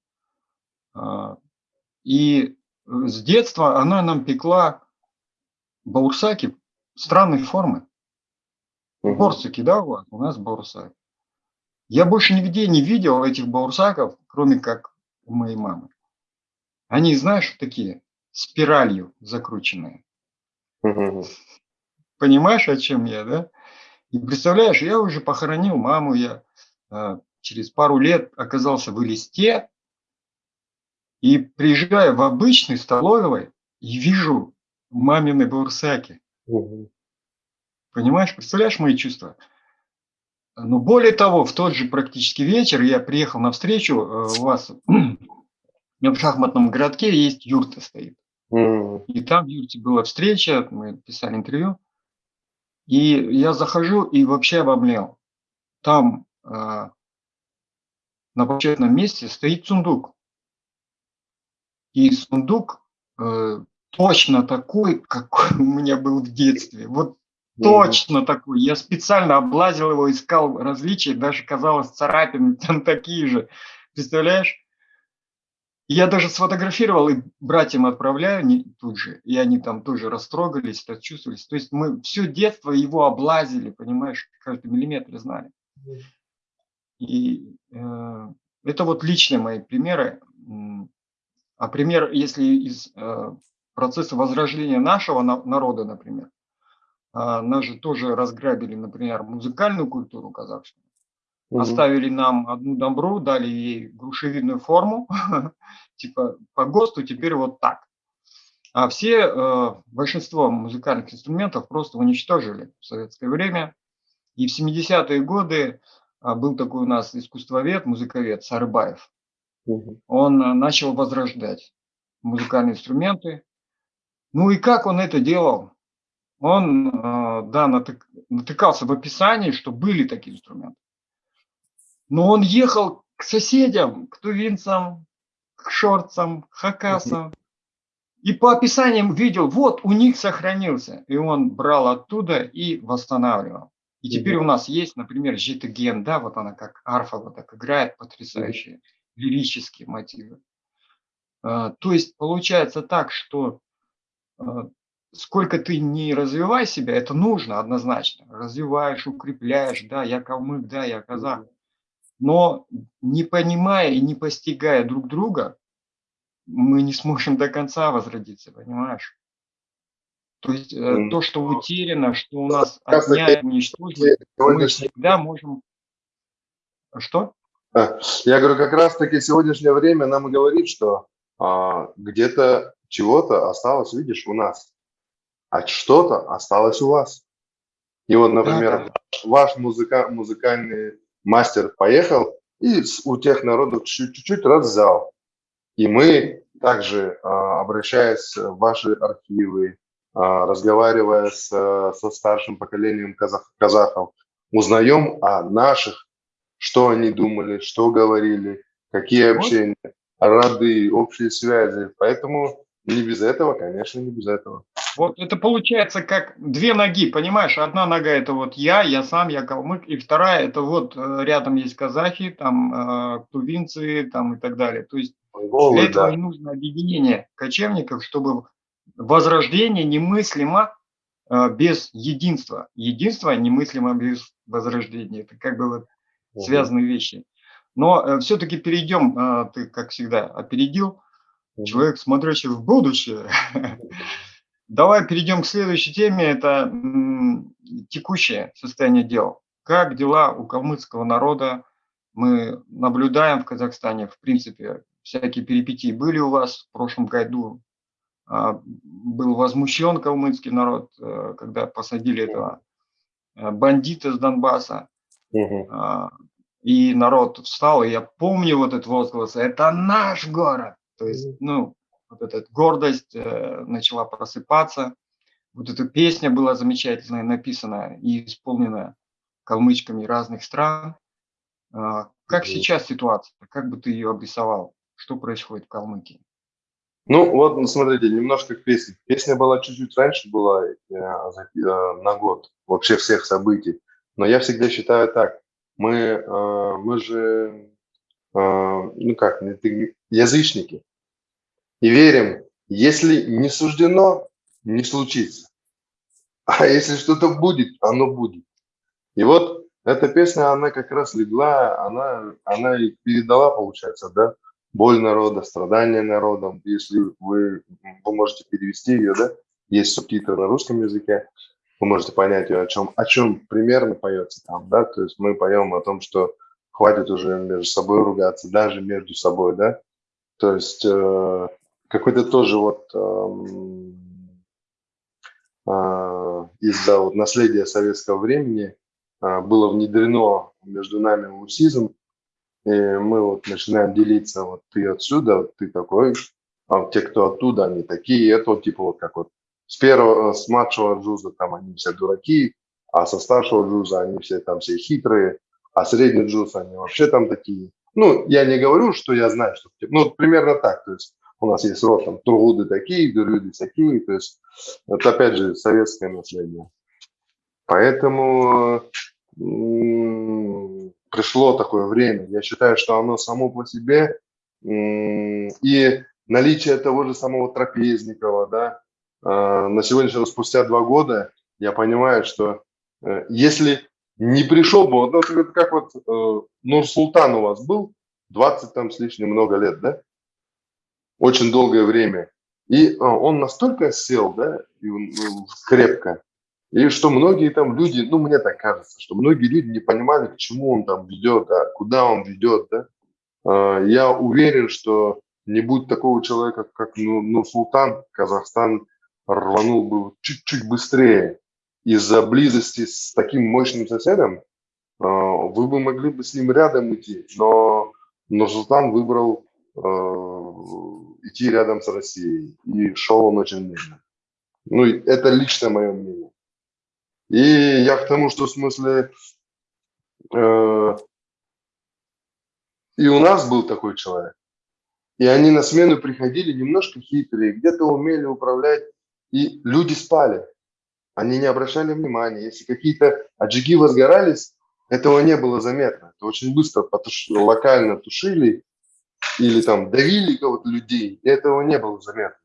А, и с детства она нам пекла баурсаки странной формы. Борсаки, да, у вас? У нас баурсак. Я больше нигде не видел этих баурсаков, кроме как у моей мамы. Они, знаешь, такие, спиралью закрученные. Понимаешь, о чем я, да? И представляешь, я уже похоронил маму, я э, через пару лет оказался в Элисте, и приезжая в обычный столовой, и вижу мамины бурсаки. Угу. Понимаешь, представляешь мои чувства? Но более того, в тот же практически вечер я приехал на встречу, э, у вас в шахматном городке есть юрта стоит. Mm. И там в юрте была встреча, мы писали интервью. И я захожу и вообще обомлел. Там э, на почетном месте стоит сундук. И сундук э, точно такой, какой у меня был в детстве. Вот точно такой. Я специально облазил его, искал различия, даже казалось царапины там такие же. Представляешь? Я даже сфотографировал и братьям отправляю не, тут же, и они там тоже растрогались, чувствовались. То есть мы все детство его облазили, понимаешь, каждый миллиметр знали. И э, это вот личные мои примеры. А пример, если из э, процесса возрождения нашего на, народа, например, нас же тоже разграбили, например, музыкальную культуру казахскую, угу. оставили нам одну добру, дали ей грушевидную форму, типа по ГОСТу теперь вот так. А все, э, большинство музыкальных инструментов просто уничтожили в советское время. И в 70-е годы э, был такой у нас искусствовед, музыковед Сарыбаев. Он э, начал возрождать музыкальные инструменты. Ну и как он это делал? Он, э, да, натык, натыкался в описании, что были такие инструменты. Но он ехал к соседям, к тувинцам, к шорцам, к хакасам. И по описаниям видел, вот у них сохранился. И он брал оттуда и восстанавливал. И теперь у нас есть, например, житоген, да, вот она как арфа вот так играет, потрясающая лирические мотивы. А, то есть получается так, что а, сколько ты не развивай себя, это нужно однозначно. Развиваешь, укрепляешь, да, я калмык, да, я казах. Но не понимая и не постигая друг друга, мы не сможем до конца возродиться, понимаешь? То есть mm. то, что утеряно, что у нас отнять, уничтожить, мы всегда можем... Что? Я говорю, как раз-таки сегодняшнее время нам говорит, что а, где-то чего-то осталось, видишь, у нас, а что-то осталось у вас. И вот, например, ваш музыка, музыкальный мастер поехал и у тех народов чуть-чуть раз взял. И мы также, а, обращаясь в ваши архивы, а, разговаривая с, со старшим поколением казах, казахов, узнаем о наших что они думали, что говорили, какие общения, роды, общие связи. Поэтому не без этого, конечно, не без этого. Вот это получается как две ноги, понимаешь? Одна нога это вот я, я сам, я калмык, и вторая это вот э, рядом есть казахи, там э, тувинцы, там и так далее. То есть Голы, для этого да. не нужно объединение кочевников, чтобы возрождение немыслимо э, без единства. Единство немыслимо без возрождения. Это как бы вот связанные вещи. Но э, все-таки перейдем, э, ты, как всегда, опередил, человек, смотрящий в будущее. Давай перейдем к следующей теме. Это текущее состояние дел. Как дела у калмыцкого народа? Мы наблюдаем в Казахстане, в принципе, всякие перипетии были у вас в прошлом году. А, был возмущен калмыцкий народ, э, когда посадили этого э, бандита с Донбасса. Угу. И народ встал, и я помню вот этот возглас, это наш город. То есть, ну, вот эта гордость э, начала просыпаться. Вот эта песня была замечательная, написанная и исполненная калмычками разных стран. А, как mm сейчас ситуация? Как бы ты ее обрисовал? Что происходит в Калмыкии? Ну, вот, ну, смотрите, немножко к песне. Песня была чуть-чуть раньше, была э, э, на год вообще всех событий. Но я всегда считаю так. Мы, э, мы же, э, ну как, язычники и верим, если не суждено, не случится. А если что-то будет, оно будет. И вот эта песня, она как раз легла, она, она и передала, получается, да, боль народа, страдания народом. Если вы, вы можете перевести ее, да, есть субтитры на русском языке, вы можете понять ее, о чем, о чем примерно поется там, да, то есть мы поем о том, что хватит уже между собой ругаться, даже между собой, да, то есть э, какой-то тоже вот эм, э, из-за вот наследия советского времени э, было внедрено между нами усизм, и мы вот начинаем делиться, вот ты отсюда, вот ты такой, а те, кто оттуда, они такие, это вот типа вот как вот с первого, с младшего джуза там они все дураки, а со старшего джуза они все там все хитрые, а средний джуз они вообще там такие. Ну, я не говорю, что я знаю, что... Ну, примерно так, то есть у нас есть род там Тургуды такие, Дурюды такие, то есть это опять же советское наследие. Поэтому пришло такое время. Я считаю, что оно само по себе и наличие того же самого Трапезникова, да, а, на сегодняшний спустя два года я понимаю, что э, если не пришел бы, вот это как вот э, Нур-Султан у вас был, 20 там с лишним много лет, да, очень долгое время. И а, он настолько сел, да, и ну, крепко, и что многие там люди, ну, мне так кажется, что многие люди не понимали, к чему он там ведет, да, куда он ведет, да. А, я уверен, что не будь такого человека, как ну, ну, Султан, Казахстан рванул бы чуть-чуть быстрее. Из-за близости с таким мощным соседом а, вы бы могли бы с ним рядом идти, но, но Султан выбрал идти рядом с Россией. И шел он очень медленно. Ну, это лично мое мнение. И я к тому, что в смысле э, и у нас был такой человек. И они на смену приходили немножко хитрые, где-то умели управлять, и люди спали. Они не обращали внимания. Если какие-то аджиги возгорались, этого не было заметно. Это очень быстро потуш... локально тушили, или там давили кого-то людей, этого не было заметно.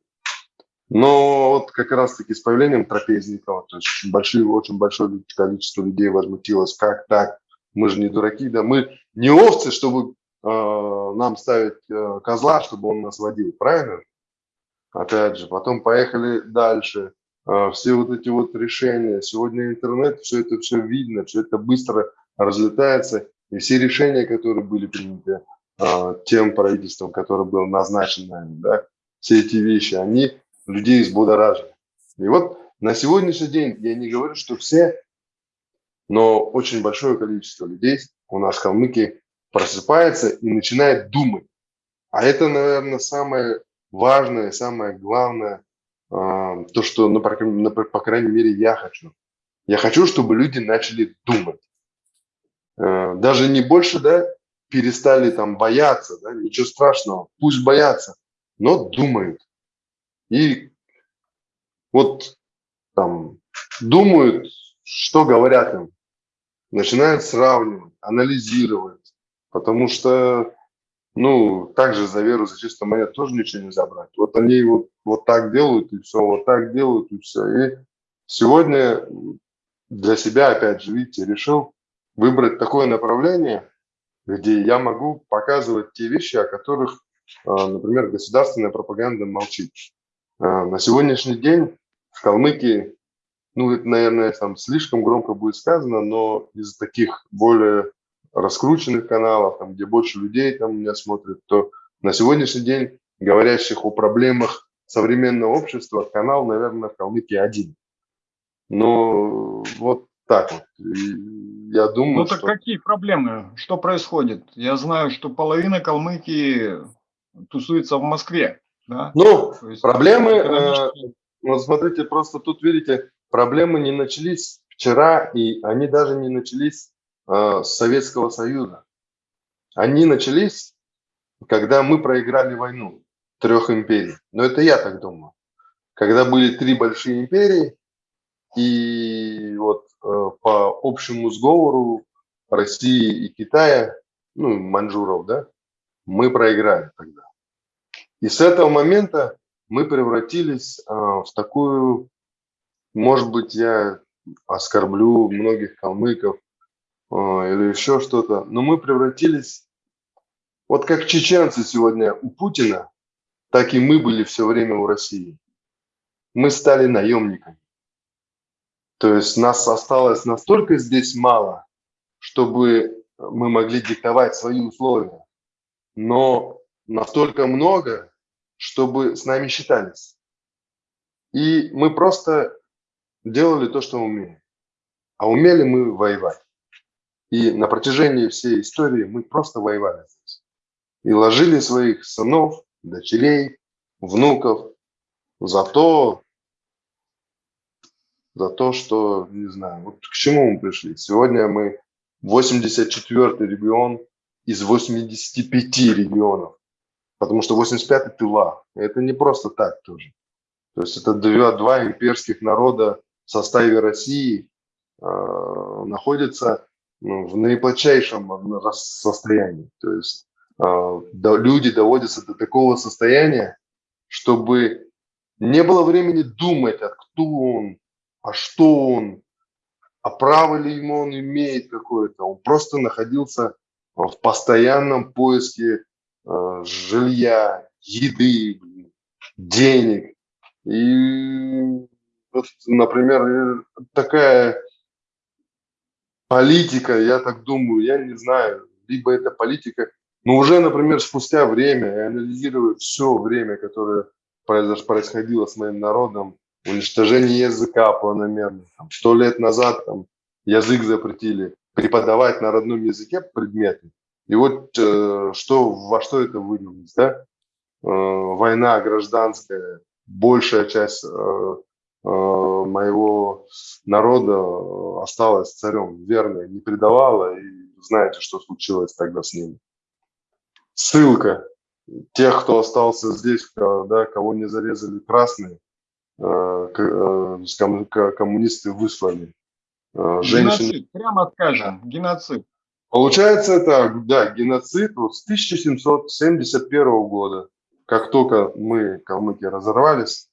Но вот как раз-таки с появлением трапезников, то есть очень, большие, очень большое количество людей возмутилось, как так, мы же не дураки, да, мы не овцы, чтобы э, нам ставить э, козла, чтобы он нас водил, правильно? Опять же, потом поехали дальше, все вот эти вот решения, сегодня интернет, все это все видно, все это быстро разлетается, и все решения, которые были приняты, а, тем правительством, которое было назначено, да, все эти вещи, они людей взбудоражили. И вот на сегодняшний день, я не говорю, что все, но очень большое количество людей у нас в Калмыкии просыпается и начинает думать. А это, наверное, самое важное, самое главное, то, что, ну, по, по крайней мере, я хочу. Я хочу, чтобы люди начали думать. Э, даже не больше, да, перестали там бояться, да, ничего страшного, пусть боятся, но думают. И вот там думают, что говорят им, начинают сравнивать, анализировать, потому что, ну, также за веру, за чисто монет тоже ничего нельзя брать. Вот они вот, вот так делают, и все, вот так делают, и все. И сегодня для себя, опять же, видите, решил выбрать такое направление, где я могу показывать те вещи, о которых, а, например, государственная пропаганда молчит. А, на сегодняшний день в Калмыкии, ну, это, наверное, там слишком громко будет сказано, но из таких более раскрученных каналов, там, где больше людей там меня смотрят, то на сегодняшний день говорящих о проблемах современного общества канал, наверное, в Калмыкии один. Но вот так вот. И я думаю, ну так что... какие проблемы? Что происходит? Я знаю, что половина Калмыкии тусуется в Москве. Да? Ну, есть, проблемы, э, вот смотрите, просто тут видите, проблемы не начались вчера, и они даже не начались э, Советского Союза. Они начались, когда мы проиграли войну трех империй. Но это я так думаю. Когда были три большие империи, и вот э, по общему сговору России и Китая, ну, манжуров, да, мы проиграли тогда. И с этого момента мы превратились э, в такую, может быть, я оскорблю многих калмыков или еще что-то, но мы превратились, вот как чеченцы сегодня у Путина, так и мы были все время у России. Мы стали наемниками. То есть нас осталось настолько здесь мало, чтобы мы могли диктовать свои условия, но настолько много, чтобы с нами считались. И мы просто делали то, что умеем. А умели мы воевать. И на протяжении всей истории мы просто воевали здесь. И ложили своих сынов, дочерей, внуков за то, за то, что, не знаю, вот к чему мы пришли. Сегодня мы 84-й регион из 85 регионов, потому что 85-й тыла. Это не просто так тоже. То есть это два, два имперских народа в составе России э, находятся ну, в наиплачайшем состоянии. То есть э, люди доводятся до такого состояния, чтобы не было времени думать, а кто он, а что он, а право ли ему он имеет какое-то. Он просто находился в постоянном поиске э, жилья, еды, денег. И вот, например, такая политика, я так думаю, я не знаю, либо это политика, но уже, например, спустя время, анализируя все время, которое происходило с моим народом, уничтожение языка планомерно. Сто лет назад там, язык запретили преподавать на родном языке предметы. И вот э, что, во что это вылилось, да? Э, война гражданская, большая часть э, моего народа осталась царем верной, не предавала, и знаете, что случилось тогда с ними. Ссылка. Тех, кто остался здесь, да, кого не зарезали красные, Э, э, коммунисты выслали. Э, женщины... Геноцид, прямо скажем, геноцид. Получается это, да, геноцид вот с 1771 года. Как только мы, калмыки, разорвались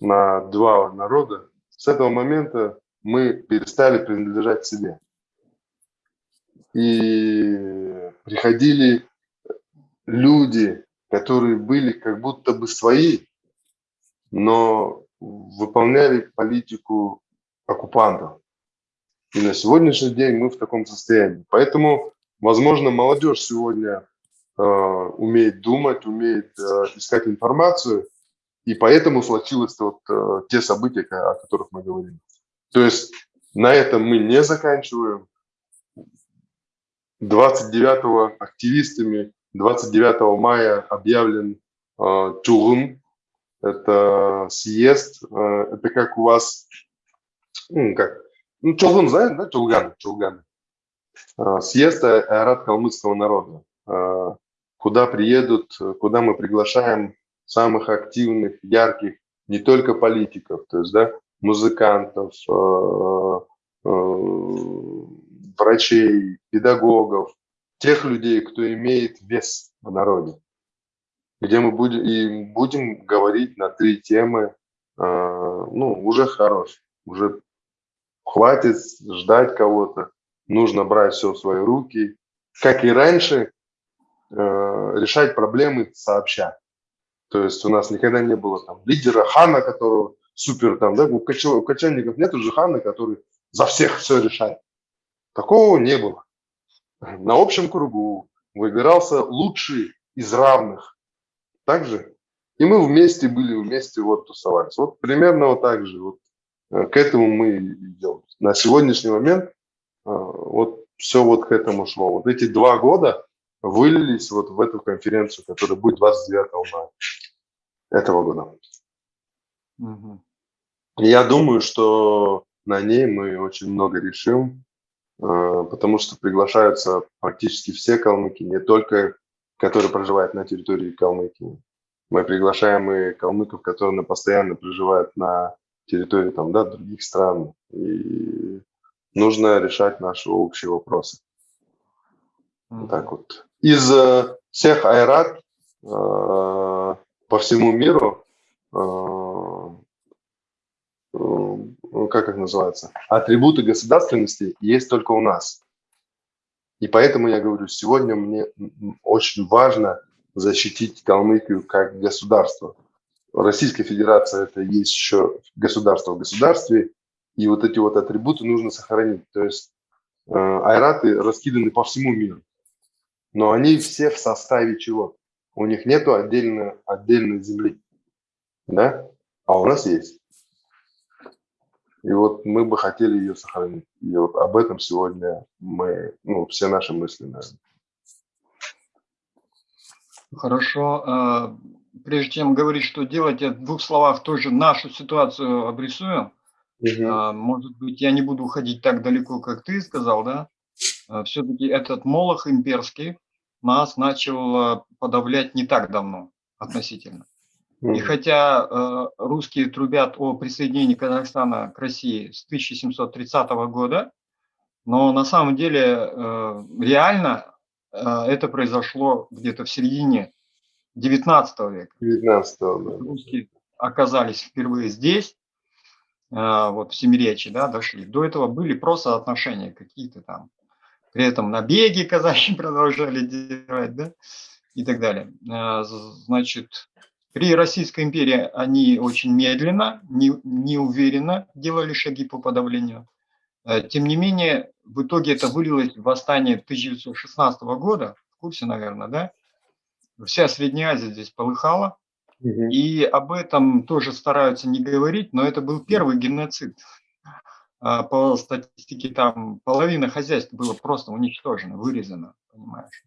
на два народа, с этого момента мы перестали принадлежать себе. И приходили люди, которые были как будто бы свои, но выполняли политику оккупантов. И на сегодняшний день мы в таком состоянии. Поэтому, возможно, молодежь сегодня э, умеет думать, умеет э, искать информацию, и поэтому случилось вот э, те события, о которых мы говорим. То есть на этом мы не заканчиваем. 29 активистами 29 мая объявлен э, Чугун, это съезд, э, это как у вас, ну, как, ну, Чулган, знаете, да, Чулган, Чулган. Э, съезд Айрат калмыцкого народа, э, куда приедут, куда мы приглашаем самых активных, ярких, не только политиков, то есть, да, музыкантов, врачей, педагогов, тех людей, кто имеет вес в народе где мы будем, и будем говорить на три темы, э, ну, уже хорош, уже хватит ждать кого-то, нужно брать все в свои руки, как и раньше, э, решать проблемы сообща. То есть у нас никогда не было там лидера хана, которого супер там, да, у, кочев, у кочевников нет Джихана, который за всех все решает. Такого не было. На общем кругу выбирался лучший из равных. Также. И мы вместе были, вместе вот тусовались. Вот примерно вот так же. Вот э, к этому мы идем. На сегодняшний момент э, вот все вот к этому шло. Вот эти два года вылились вот в эту конференцию, которая будет 29 мая этого года. Угу. Я думаю, что на ней мы очень много решим, э, потому что приглашаются практически все калмыки, не только которые проживают на территории Калмыкии. Мы приглашаем и калмыков, которые постоянно проживают на территории там, да, других стран. И нужно решать наши общие вопросы. Mm-hmm. Вот так вот. Из э, всех айрат э, по всему миру как их называется, атрибуты государственности есть только у нас. И поэтому я говорю, сегодня мне очень важно защитить Калмыкию как государство. Российская Федерация – это есть еще государство в государстве, и вот эти вот атрибуты нужно сохранить. То есть э, айраты раскиданы по всему миру, но они все в составе чего? У них нету отдельно, отдельной земли, да? А у нас есть. И вот мы бы хотели ее сохранить. И вот об этом сегодня мы, ну, все наши мысли, наверное. Хорошо. А, прежде чем говорить, что делать, я в двух словах тоже нашу ситуацию обрисую. Угу. Может быть, я не буду уходить так далеко, как ты сказал, да? А, Все-таки этот молох имперский нас начал подавлять не так давно относительно. И хотя э, русские трубят о присоединении Казахстана к России с 1730 года, но на самом деле э, реально э, это произошло где-то в середине 19 века. 19 да. Русские оказались впервые здесь, э, вот в Семиречи, да, дошли. До этого были просто отношения какие-то там. При этом набеги казахи продолжали делать, да, и так далее. Э, значит, при Российской империи они очень медленно, не, неуверенно делали шаги по подавлению. Э, тем не менее, в итоге это вылилось в восстание 1916 года, в курсе, наверное, да? Вся Средняя Азия здесь полыхала, угу. и об этом тоже стараются не говорить, но это был первый геноцид. А, по статистике там половина хозяйств было просто уничтожено, вырезано, понимаешь?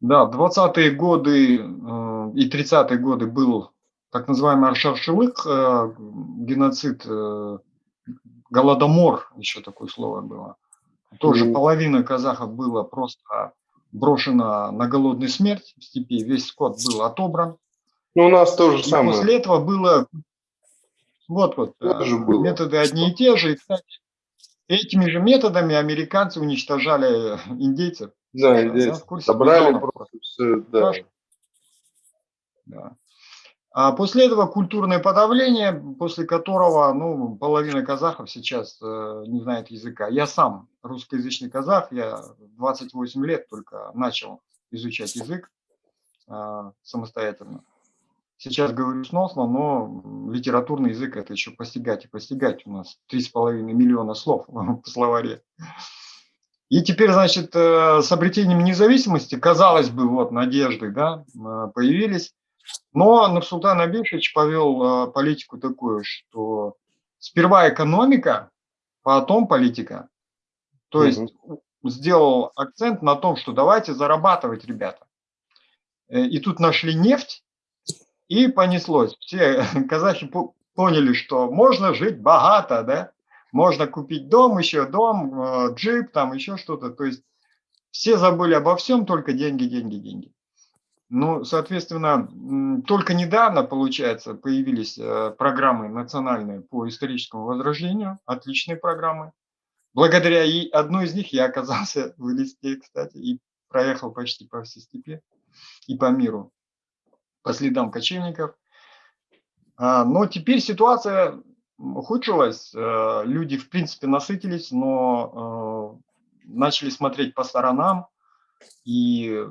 Да, в 20-е годы э, и 30-е годы был так называемый Аршавшилык, э, геноцид, э, голодомор, еще такое слово было. Тоже mm. половина казахов было просто брошено на голодную смерть в степи, весь скот был отобран. Ну, у нас тоже и самое. после этого было, вот вот, было. методы одни и те же. И, кстати, этими же методами американцы уничтожали индейцев. Да, да, собрали просто все, да. да. А после этого культурное подавление, после которого ну, половина казахов сейчас э, не знает языка. Я сам русскоязычный казах, я 28 лет только начал изучать язык э, самостоятельно. Сейчас говорю сносно, но литературный язык это еще постигать и постигать. У нас 3,5 миллиона слов в словаре. И теперь, значит, э, с обретением независимости, казалось бы, вот надежды да, э, появились, но Нурсултан Абишевич повел э, политику такую, что сперва экономика, потом политика. То есть угу. сделал акцент на том, что давайте зарабатывать, ребята. И тут нашли нефть, и понеслось. Все казахи поняли, что можно жить богато, да, можно купить дом, еще дом, э, джип, там еще что-то. То есть все забыли обо всем, только деньги, деньги, деньги. Ну, соответственно, только недавно, получается, появились э, программы национальные по историческому возрождению, отличные программы. Благодаря и одной из них я оказался в Элисте, кстати, и проехал почти по всей степи и по миру, по следам кочевников. А, но теперь ситуация ухудшилось. Э, люди, в принципе, насытились, но э, начали смотреть по сторонам и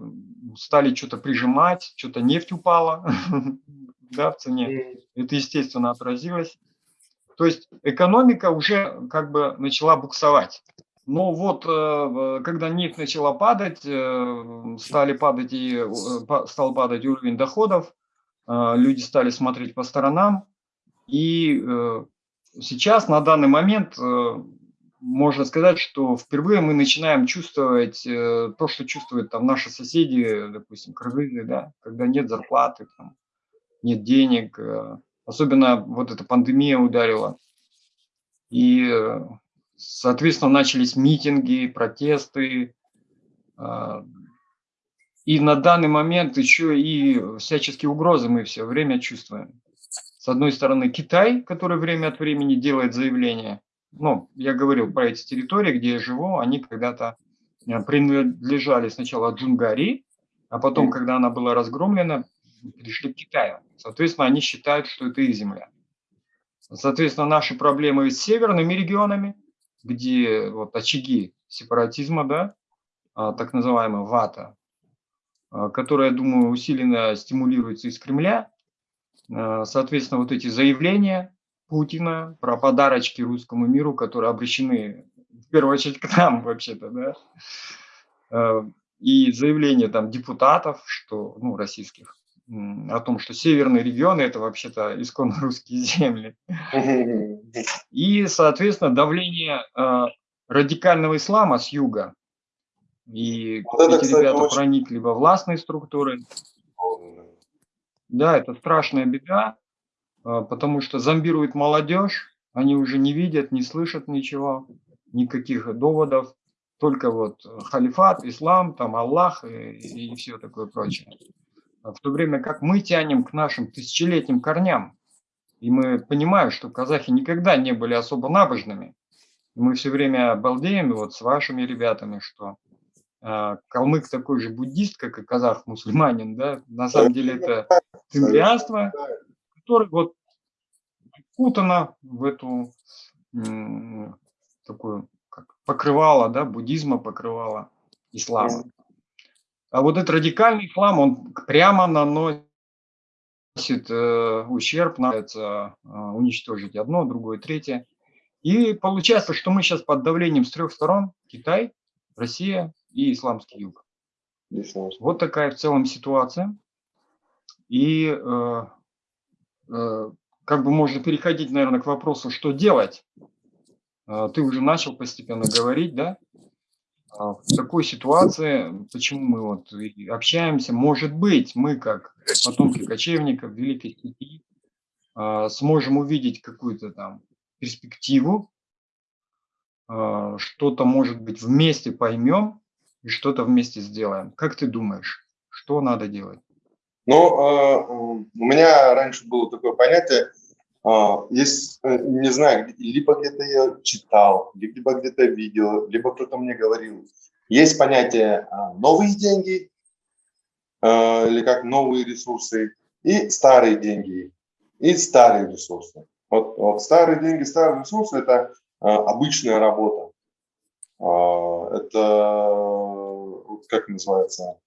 стали что-то прижимать, что-то нефть упала да, в цене. Это, естественно, отразилось. То есть экономика уже как бы начала буксовать. Но вот э, когда нефть начала падать, э, стали падать и э, стал падать уровень доходов, люди стали смотреть по сторонам, и сейчас на данный момент можно сказать, что впервые мы начинаем чувствовать то, что чувствуют там наши соседи, допустим, кыргызы, да, когда нет зарплаты, там, нет денег, особенно вот эта пандемия ударила. И Соответственно, начались митинги, протесты. А, и на данный момент еще и всяческие угрозы мы все время чувствуем. С одной стороны, Китай, который время от времени делает заявления. Ну, я говорил про эти территории, где я живу, они когда-то э, принадлежали сначала Джунгари, а потом, когда она была разгромлена, перешли к Китаю. Соответственно, они считают, что это их земля. Соответственно, наши проблемы с северными регионами, где вот очаги сепаратизма, да, а, так называемая ВАТА, а, которая, я думаю, усиленно стимулируется из Кремля. А, соответственно, вот эти заявления Путина про подарочки русскому миру, которые обращены в первую очередь к нам вообще-то, да, и заявления там депутатов, что, ну, российских, о том, что северные регионы – это вообще-то исконно русские земли. И, соответственно, давление э, радикального ислама с юга. И вот это, эти кстати, ребята очень... проникли во властные структуры. Да, это страшная беда, э, потому что зомбирует молодежь, они уже не видят, не слышат ничего, никаких доводов, только вот халифат, ислам, там Аллах и, и все такое прочее в то время как мы тянем к нашим тысячелетним корням. И мы понимаем, что казахи никогда не были особо набожными. И мы все время балдеем вот с вашими ребятами, что э, калмык такой же буддист, как и казах мусульманин, да, на самом деле это цимбрианство, которое вот кутано в эту такую как покрывало, да, буддизма покрывало ислама. А вот этот радикальный ислам, он прямо наносит э, ущерб, нравится э, уничтожить одно, другое, третье. И получается, что мы сейчас под давлением с трех сторон, Китай, Россия и исламский юг. Вот такая в целом ситуация. И э, э, как бы можно переходить, наверное, к вопросу, что делать. Э, ты уже начал постепенно говорить, да? А, в такой ситуации, почему мы вот общаемся, может быть, мы как потомки кочевников Великой Степи а, сможем увидеть какую-то там перспективу, а, что-то, может быть, вместе поймем и что-то вместе сделаем. Как ты думаешь, что надо делать? Ну, у меня раньше было такое понятие, есть, э, не знаю, либо где-то я читал, либо где-то видел, либо кто-то мне говорил. Есть понятие а, новые деньги, а, или как новые ресурсы, и старые деньги, и старые ресурсы. Вот, вот старые деньги, старые ресурсы – это а, обычная работа. Это, как называется,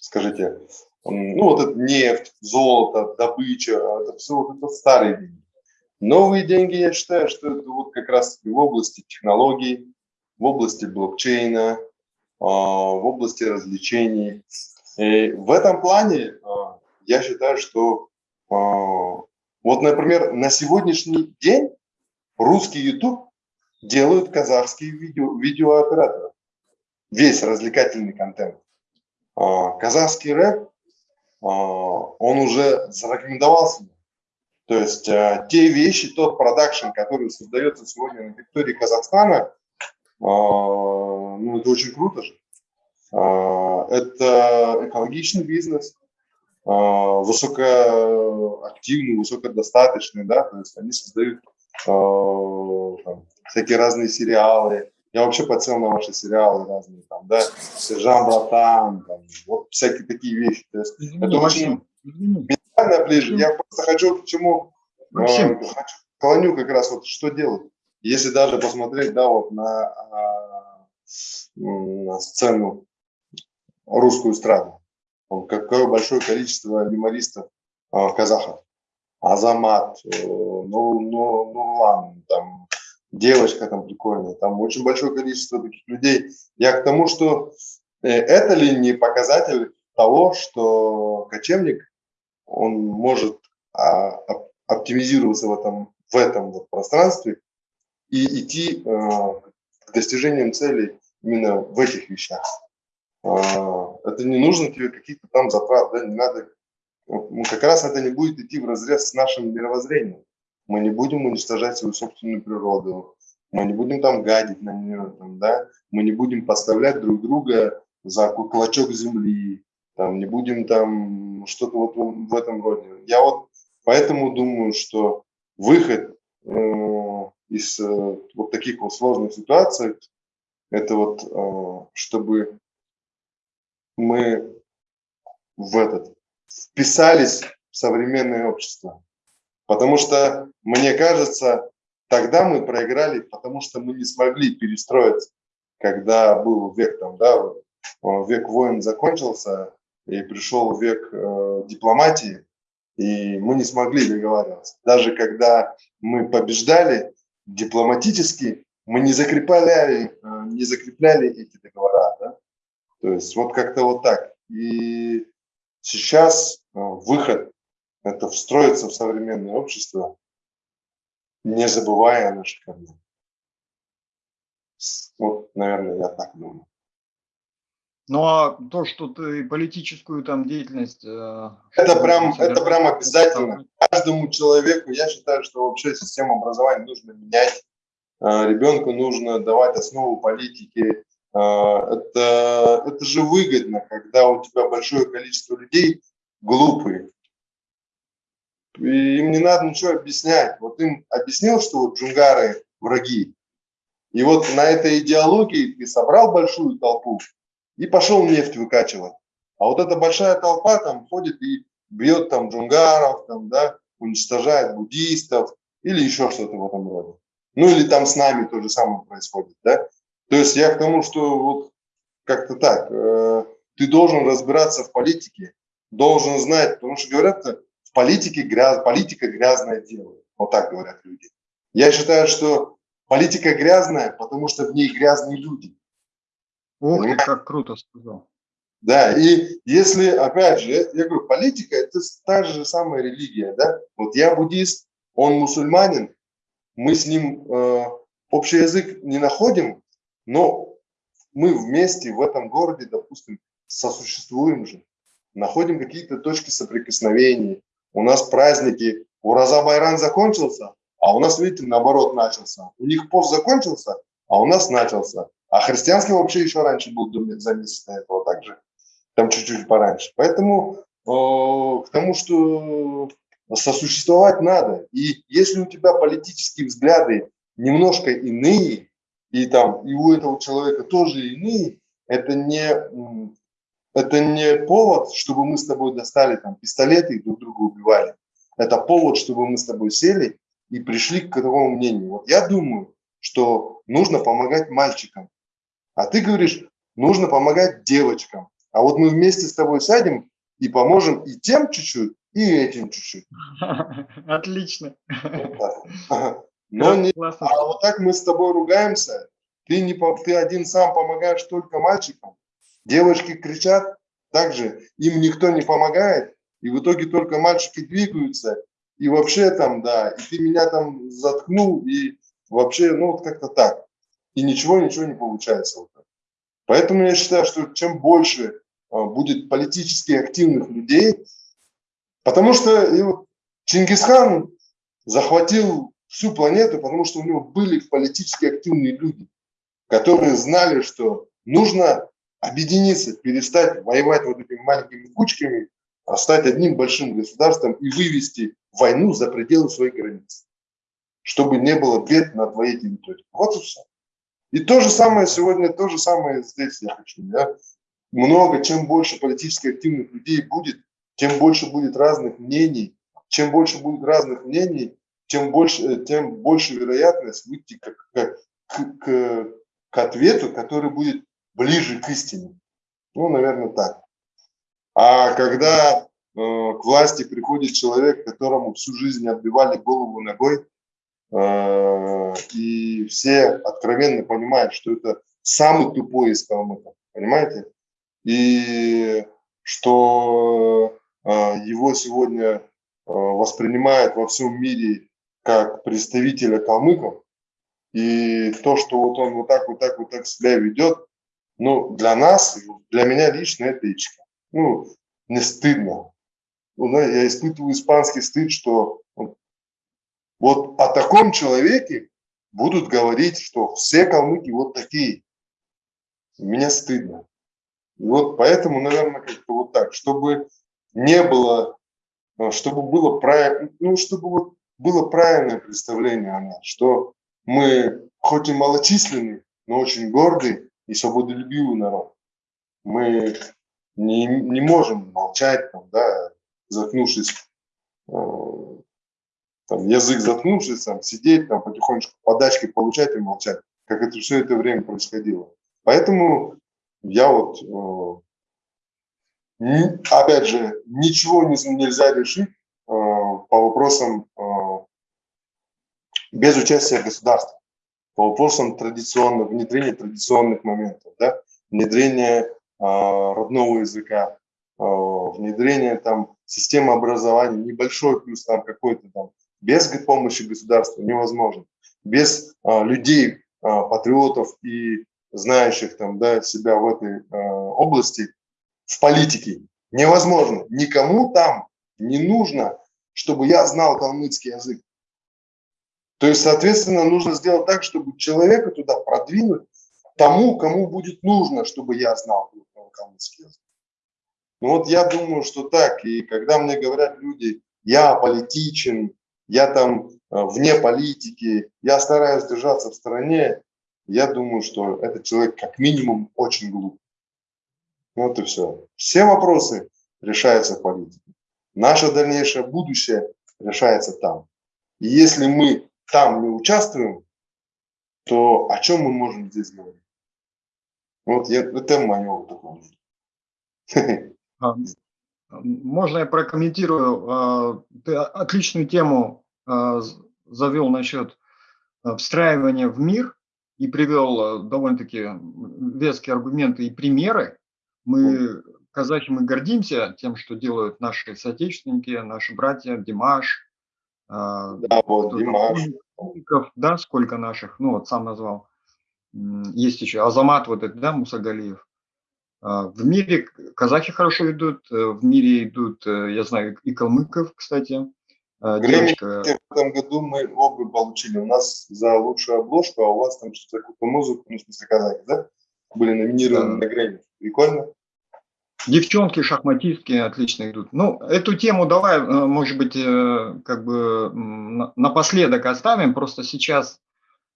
скажите, ну вот это нефть, золото, добыча, это все вот это старые деньги. Новые деньги, я считаю, что это вот как раз в области технологий, в области блокчейна, а, в области развлечений. И в этом плане а, я считаю, что а, вот, например, на сегодняшний день русский YouTube делают казахские видео, видеооператоры. Весь развлекательный контент. Казахский рэп а, он уже зарекомендовался. То есть а, те вещи, тот продакшн, который создается сегодня на территории Казахстана, а, ну, это очень круто же. Это экологичный бизнес, высокоактивный, высокодостаточный, да, то есть они создают там, всякие разные сериалы, я вообще подсел на ваши сериалы разные, там, да, Сержант Братан, там, вот всякие такие вещи. То есть, Извини, это очень ментально ближе. Я просто хочу к чему, э, хочу, клоню как раз вот что делать. Если даже посмотреть, да, вот на, а, на сцену русскую эстраду, какое большое количество юмористов а, казахов. Азамат, ну, ну, ну ладно, там девочка там прикольная, там очень большое количество таких людей. Я к тому, что это ли не показатель того, что кочевник, он может а, оптимизироваться в этом, в этом вот пространстве и идти к достижениям целей именно в этих вещах. А, это не нужно тебе каких-то там затрат, да, не надо, ну, как раз это не будет идти в разрез с нашим мировоззрением. Мы не будем уничтожать свою собственную природу, мы не будем там гадить на нее, там, да, мы не будем поставлять друг друга за клочок земли, там, не будем там что-то вот в этом роде. Я вот поэтому думаю, что выход э, из э, вот таких вот сложных ситуаций, это вот, э, чтобы мы в этот вписались в современное общество. Потому что, мне кажется, тогда мы проиграли, потому что мы не смогли перестроиться, когда был век там, да, век войн закончился, и пришел век э, дипломатии, и мы не смогли договариваться. Даже когда мы побеждали дипломатически, мы не закрепляли, э, не закрепляли эти договора. Да? То есть вот как-то вот так. И сейчас э, выход – это встроиться в современное общество, не забывая о наших корнях. Вот, наверное, я так думаю. Ну а то, что ты политическую там деятельность... Э, это прям, это прям обязательно. Каждому человеку, я считаю, что вообще систему образования нужно менять. Э, ребенку нужно давать основу политики, а, это, это же выгодно, когда у тебя большое количество людей глупые. Им не надо ничего объяснять. Вот им объяснил, что вот джунгары враги. И вот на этой идеологии ты собрал большую толпу и пошел нефть выкачивать. А вот эта большая толпа там ходит и бьет там джунгаров, там, да, уничтожает буддистов или еще что-то в этом роде. Ну или там с нами то же самое происходит, да. То есть я к тому, что вот как-то так, э, ты должен разбираться в политике, должен знать, потому что говорят, в политике гряз, политика грязное дело, вот так говорят люди. Я считаю, что политика грязная, потому что в ней грязные люди. Ух ты, как круто сказал. Да, и если, опять же, я, я говорю, политика – это та же самая религия, да. Вот я буддист, он мусульманин, мы с ним э, общий язык не находим, но мы вместе в этом городе, допустим, сосуществуем же, находим какие-то точки соприкосновения. У нас праздники, Ураза Байран закончился, а у нас, видите, наоборот начался. У них пост закончился, а у нас начался. А христианский вообще еще раньше был за месяц до этого также, там чуть-чуть пораньше. Поэтому э, к тому, что сосуществовать надо. И если у тебя политические взгляды немножко иные, и там и у этого человека тоже иные, это не, это не повод, чтобы мы с тобой достали там пистолеты и друг друга убивали. Это повод, чтобы мы с тобой сели и пришли к такому мнению. Вот я думаю, что нужно помогать мальчикам. А ты говоришь, нужно помогать девочкам. А вот мы вместе с тобой сядем и поможем и тем чуть-чуть, и этим чуть-чуть. Отлично. Вот но не, а вот так мы с тобой ругаемся, ты, не, ты один сам помогаешь только мальчикам, девочки кричат, также им никто не помогает, и в итоге только мальчики двигаются, и вообще там, да, и ты меня там заткнул, и вообще, ну вот как-то так. И ничего, ничего не получается. Вот Поэтому я считаю, что чем больше а, будет политически активных людей, потому что и вот Чингисхан захватил всю планету, потому что у него были политически активные люди, которые знали, что нужно объединиться, перестать воевать вот этими маленькими кучками, а стать одним большим государством и вывести войну за пределы своих границ, чтобы не было бед на твоей территории. Вот и все. И то же самое сегодня, то же самое здесь я хочу. Да? Много, чем больше политически активных людей будет, тем больше будет разных мнений. Чем больше будет разных мнений, тем больше, э, тем больше вероятность выйти к, к, к, к ответу, который будет ближе к истине. Ну, наверное, так. А когда к власти приходит человек, которому всю жизнь отбивали голову ногой, и все откровенно понимают, что это самый тупой из калмыков, понимаете? И что его сегодня воспринимают во всем мире как представителя калмыков, и то, что вот он вот так, вот так, вот так себя ведет, ну, для нас, для меня лично это ичка. Ну, не стыдно. Ну, я испытываю испанский стыд, что вот о таком человеке будут говорить, что все калмыки вот такие. Мне стыдно. И вот поэтому, наверное, как-то вот так, чтобы не было, чтобы было правильно, ну, чтобы вот было правильное представление о нас, что мы хоть и малочисленный, но очень гордый и свободолюбивый народ. Мы не, не можем молчать, там, да, заткнувшись, э, там, язык заткнувшись, там, сидеть, там, потихонечку подачки получать и молчать, как это все это время происходило. Поэтому я вот, э, опять же, ничего не, нельзя решить э, по вопросам без участия государства по вопросам традиционного, внедрения традиционных моментов, да, внедрения э, родного языка, э, внедрения там системы образования, небольшой плюс там какой-то там, без помощи государства невозможно. Без э, людей, э, патриотов и знающих там, да, себя в этой э, области, в политике, невозможно. Никому там не нужно, чтобы я знал калмыцкий язык. То есть, соответственно, нужно сделать так, чтобы человека туда продвинуть тому, кому будет нужно, чтобы я знал калмыцкий язык. Ну вот я думаю, что так. И когда мне говорят люди, я политичен, я там э, вне политики, я стараюсь держаться в стороне, я думаю, что этот человек как минимум очень глуп. Вот и все. Все вопросы решаются в политике. Наше дальнейшее будущее решается там. И если мы там не участвуем, то о чем мы можем здесь говорить? Вот я, это мое такое. А, можно я прокомментирую? А, ты отличную тему а, завел насчет встраивания в мир и привел довольно-таки веские аргументы и примеры. Мы, казахи, мы гордимся тем, что делают наши соотечественники, наши братья, Димаш, да, вот, Димаш. Да, сколько наших, ну вот сам назвал. Есть еще Азамат, вот этот, да, Мусагалиев. А, в мире казахи хорошо идут, э, в мире идут, э, я знаю, и калмыков, кстати. А, девочка... В этом году мы оба получили. У нас за лучшую обложку, а у вас там что-то какую-то музыку, ну, в смысле казахи, да? Были номинированы да. на Грэмми. Прикольно. Девчонки шахматистки отлично идут. Ну, эту тему давай, э, может быть, э, как бы напоследок оставим. Просто сейчас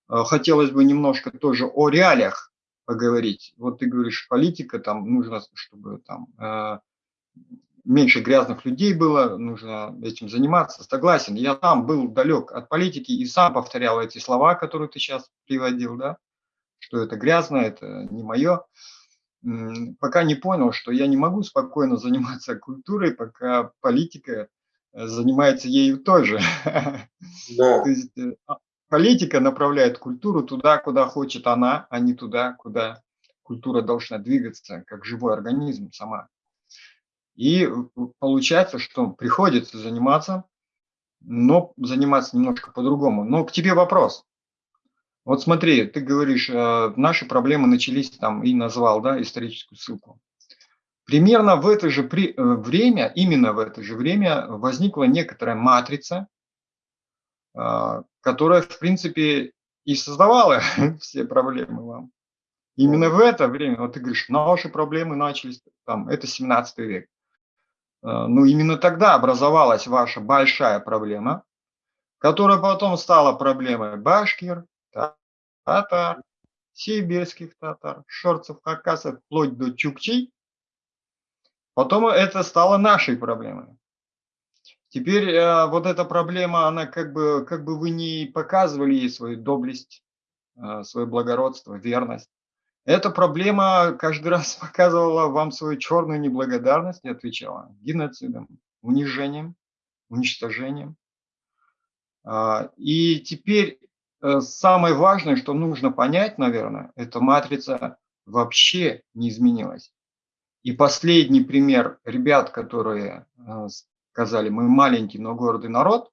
э, хотелось бы немножко тоже о реалиях поговорить. Вот ты говоришь, политика, там нужно, чтобы там меньше грязных людей было, нужно этим заниматься. Согласен, я сам был далек от политики и сам повторял эти слова, которые ты сейчас приводил, да, что это грязно, это не мое пока не понял, что я не могу спокойно заниматься культурой, пока политика э, занимается ею тоже. Да. То есть э, а, политика направляет культуру туда, куда хочет она, а не туда, куда культура должна двигаться, как живой организм сама. И получается, что приходится заниматься, но заниматься немножко по-другому. Но к тебе вопрос. Вот смотри, ты говоришь, э, наши проблемы начались там и назвал, да, историческую ссылку. Примерно в это же при, э, время, именно в это же время возникла некоторая матрица, э, которая, в принципе, и создавала все проблемы вам. Именно в это время, вот ты говоришь, наши проблемы начались, там, это 17 век. Ну, именно тогда образовалась ваша большая проблема, которая потом стала проблемой башкир, татар, сибирских татар, шорцев, хакасов, вплоть до чукчей. Потом это стало нашей проблемой. Теперь э, вот эта проблема, она как бы, как бы вы не показывали ей свою доблесть, э, свое благородство, верность. Эта проблема каждый раз показывала вам свою черную неблагодарность и отвечала геноцидом, унижением, уничтожением. А, и теперь самое важное, что нужно понять, наверное, эта матрица вообще не изменилась. И последний пример ребят, которые э, сказали, мы маленький, но гордый народ,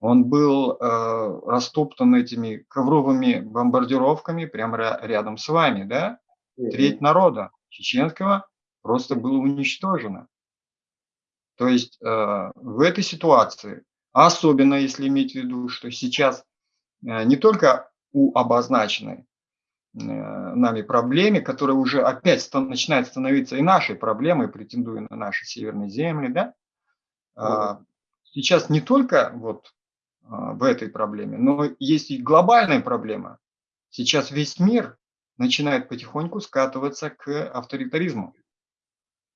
он был э, растоптан этими ковровыми бомбардировками прямо рядом с вами, да? Треть народа чеченского просто было уничтожено. То есть э, в этой ситуации, особенно если иметь в виду, что сейчас э, не только у обозначенной э, нами проблеме, которая уже опять стан начинает становиться и нашей проблемой, претендуя на наши северные земли, да, э, сейчас не только вот а, в этой проблеме. Но есть и глобальная проблема. Сейчас весь мир начинает потихоньку скатываться к авторитаризму.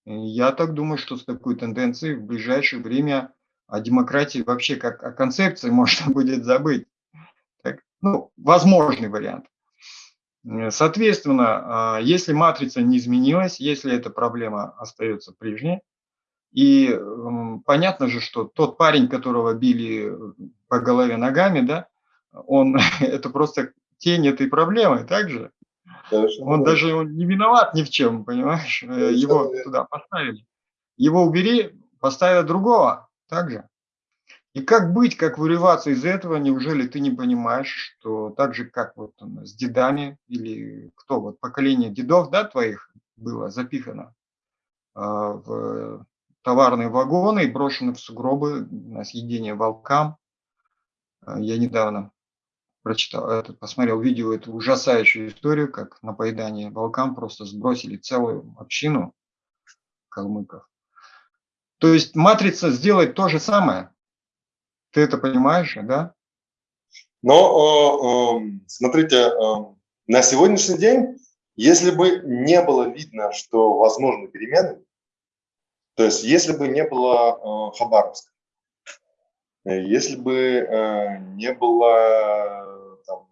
И я так думаю, что с такой тенденцией в ближайшее время о демократии вообще как о концепции можно будет забыть. Ну, возможный вариант. Соответственно, а, если матрица не изменилась, если эта проблема остается прежней, и понятно же, что тот парень, которого били по голове ногами, да, он это просто тень этой проблемы, также. Он даже он не виноват ни в чем, понимаешь? Э, его туда поставили. Его убери, поставят другого, также. И как быть, как вырываться из этого? Неужели ты не понимаешь, что так же, как вот с дедами или кто, вот поколение дедов, да, твоих было запихано а, в товарные вагоны и брошены в сугробы на съедение волкам. А, я недавно прочитал, этот, посмотрел видео, эту ужасающую историю, как на поедание волкам просто сбросили целую общину калмыков. То есть матрица сделает то же самое. Ты это понимаешь, да? Но, э, э, смотрите, э, на сегодняшний день, если бы не было видно, что возможны перемены, то есть, если бы не было э, Хабаровска, э, если бы не было там,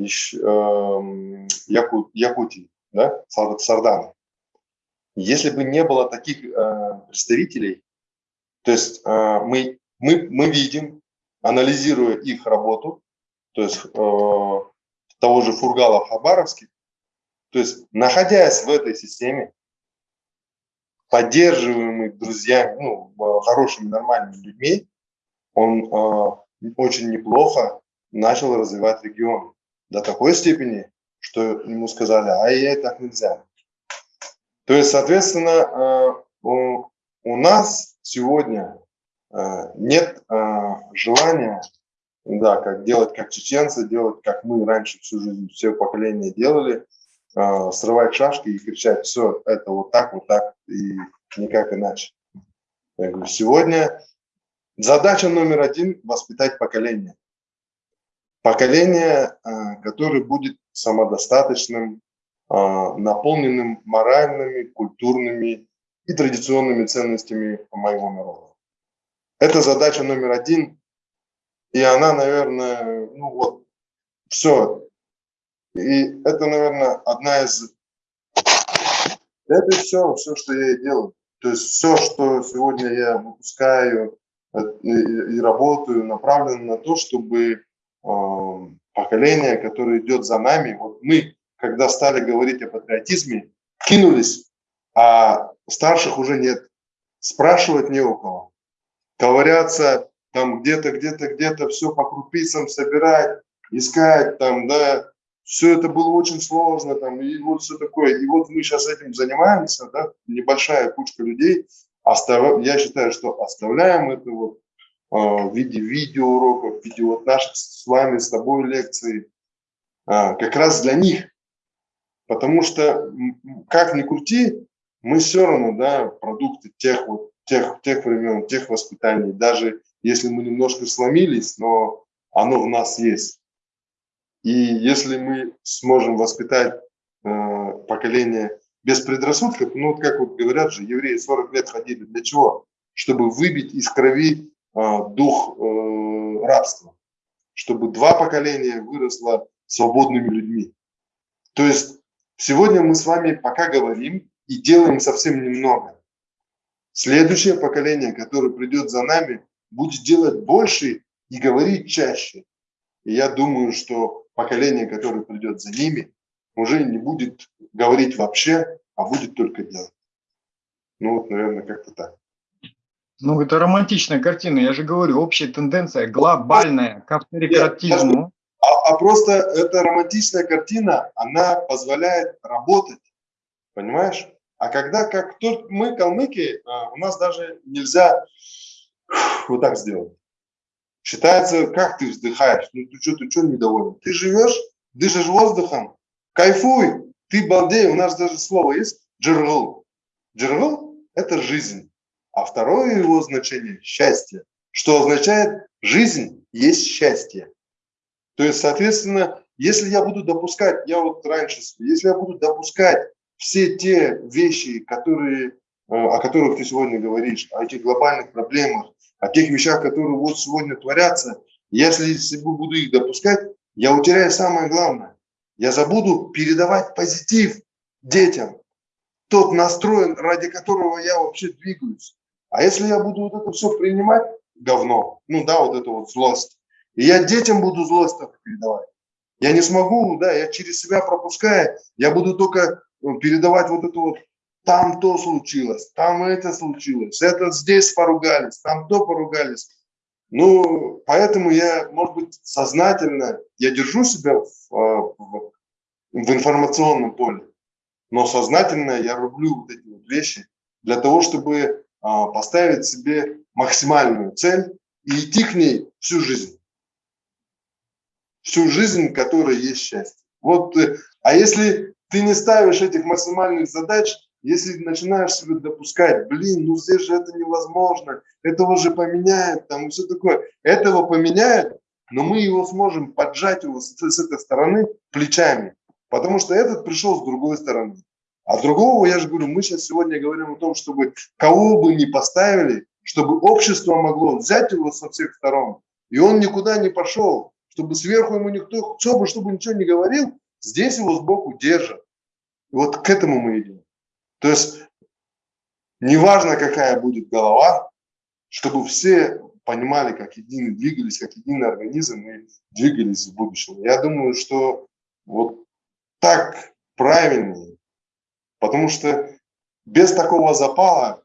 еще, э, Яку, Якутии, да, Сардана, если бы не было таких представителей, то есть э, мы, мы, мы видим, анализируя их работу, то есть э, того же Фургала в Хабаровске, то есть находясь в этой системе, поддерживаемый друзьями, ну, хорошими, нормальными людьми, он э, очень неплохо начал развивать регион до такой степени, что ему сказали, а ей так нельзя. То есть, соответственно, э, у, у нас сегодня э, нет э, желания, да, как делать как чеченцы, делать как мы раньше всю жизнь, все поколения делали, э, срывать шашки и кричать, все, это вот так, вот так, и никак иначе. Я говорю, сегодня задача номер один – воспитать поколение. Поколение, которое будет самодостаточным, наполненным моральными, культурными и традиционными ценностями моего народа. Это задача номер один, и она, наверное, ну вот, все. И это, наверное, одна из это все, все, что я делаю. То есть все, что сегодня я выпускаю э, и работаю, направлено на то, чтобы э, поколение, которое идет за нами, вот мы, когда стали говорить о патриотизме, кинулись, а старших уже нет. Спрашивать не у кого. Ковыряться там где-то, где-то, где-то все по крупицам собирать, искать там, да, все это было очень сложно, там, и вот все такое. И вот мы сейчас этим занимаемся, да, небольшая кучка людей, остав... я считаю, что оставляем это вот э, в виде видеоуроков, в виде вот наших с вами, с тобой лекций, э, как раз для них. Потому что, как ни крути, мы все равно, да, продукты тех вот, тех, тех времен, тех воспитаний, даже если мы немножко сломились, но оно в нас есть. И если мы сможем воспитать э, поколение без предрассудков, ну вот как вот говорят же, евреи 40 лет ходили для чего? Чтобы выбить из крови э, дух э, рабства, чтобы два поколения выросло свободными людьми. То есть сегодня мы с вами пока говорим и делаем совсем немного. Следующее поколение, которое придет за нами, будет делать больше и говорить чаще. И я думаю, что поколение, которое придет за ними, уже не будет говорить вообще, а будет только делать. Ну вот, наверное, как-то так. Ну, это романтичная картина, я же говорю, общая тенденция глобальная к авторитетизму. А, а просто эта романтичная картина, она позволяет работать, понимаешь? А когда, как только мы, калмыки, а, у нас даже нельзя вот так сделать. Считается, как ты вздыхаешь, ну ты что, ты что недоволен? Ты живешь, дышишь воздухом, кайфуй, ты балдей, у нас даже слово есть, джергл. Джергл – это жизнь. А второе его значение – счастье, что означает жизнь есть счастье. То есть, соответственно, если я буду допускать, я вот раньше, если я буду допускать все те вещи, которые, э, о которых ты сегодня говоришь, о этих глобальных проблемах, о тех вещах, которые вот сегодня творятся, если я буду их допускать, я утеряю самое главное. Я забуду передавать позитив детям, тот настрой, ради которого я вообще двигаюсь. А если я буду вот это все принимать, говно, ну да, вот это вот злость, и я детям буду злость только передавать, я не смогу, да, я через себя пропуская, я буду только передавать вот это вот, там то случилось, там это случилось, это здесь поругались, там то поругались. Ну, поэтому я, может быть, сознательно, я держу себя в, а, в, в информационном поле, но сознательно я рублю вот эти вот вещи для того, чтобы а, поставить себе максимальную цель и идти к ней всю жизнь. Всю жизнь, которая есть счастье. Вот, э, а если ты не ставишь этих максимальных задач, если начинаешь себе допускать, блин, ну здесь же это невозможно, этого же поменяет, там и все такое, этого поменяет, но мы его сможем поджать его с, с этой стороны плечами, потому что этот пришел с другой стороны. А другого, я же говорю, мы сейчас сегодня говорим о том, чтобы кого бы ни поставили, чтобы общество могло взять его со всех сторон, и он никуда не пошел, чтобы сверху ему никто, кто бы, чтобы ничего не говорил, здесь его сбоку держат. И вот к этому мы идем. То есть, неважно, какая будет голова, чтобы все понимали, как единый, двигались, как единый организм и двигались в будущем. Я думаю, что вот так правильнее, Потому что без такого запала,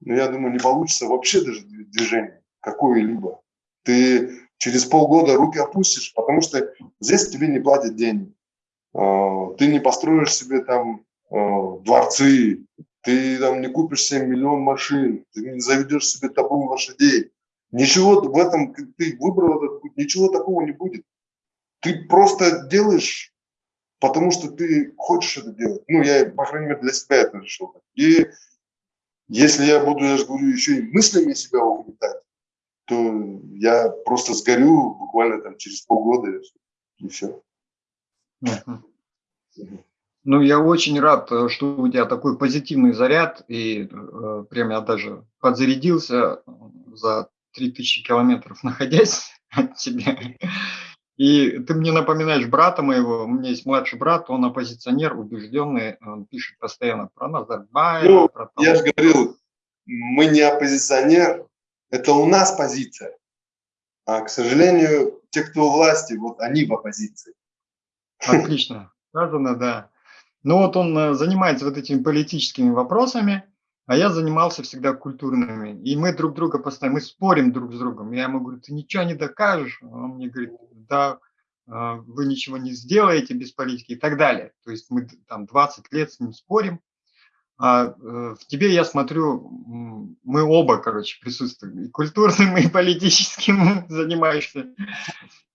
ну, я думаю, не получится вообще даже движение какое-либо. Ты через полгода руки опустишь, потому что здесь тебе не платят деньги. А, ты не построишь себе там а, дворцы, ты там не купишь себе миллион машин, ты не заведешь себе табун лошадей. Ничего в этом, ты выбрал этот путь, ничего такого не будет. Ты просто делаешь потому что ты хочешь это делать. Ну, я, по крайней мере, для себя это решил. И если я буду, я же говорю, еще и мыслями себя угнетать, то я просто сгорю буквально там через полгода и все. Ну, я очень рад, э, что у тебя такой позитивный заряд, и э, прям я даже подзарядился за 3000 километров, находясь от тебя. И ты мне напоминаешь брата моего, у меня есть младший брат, он оппозиционер, убежденный, он пишет постоянно про Назарбаева. Ну, про того. я же говорил, мы не оппозиционер, это у нас позиция. А, к сожалению, те, кто у власти, вот они в оппозиции. Отлично, сказано, да. Ну вот он э, занимается вот этими политическими вопросами, а я занимался всегда культурными. И мы друг друга постоянно, мы спорим друг с другом. Я ему говорю, ты ничего не докажешь. Он мне говорит, да, а, вы ничего не сделаете без политики и так далее. То есть мы там 20 лет с ним спорим. А э, в тебе я смотрю, мы оба, короче, присутствуем, и культурным, и политическим занимаешься.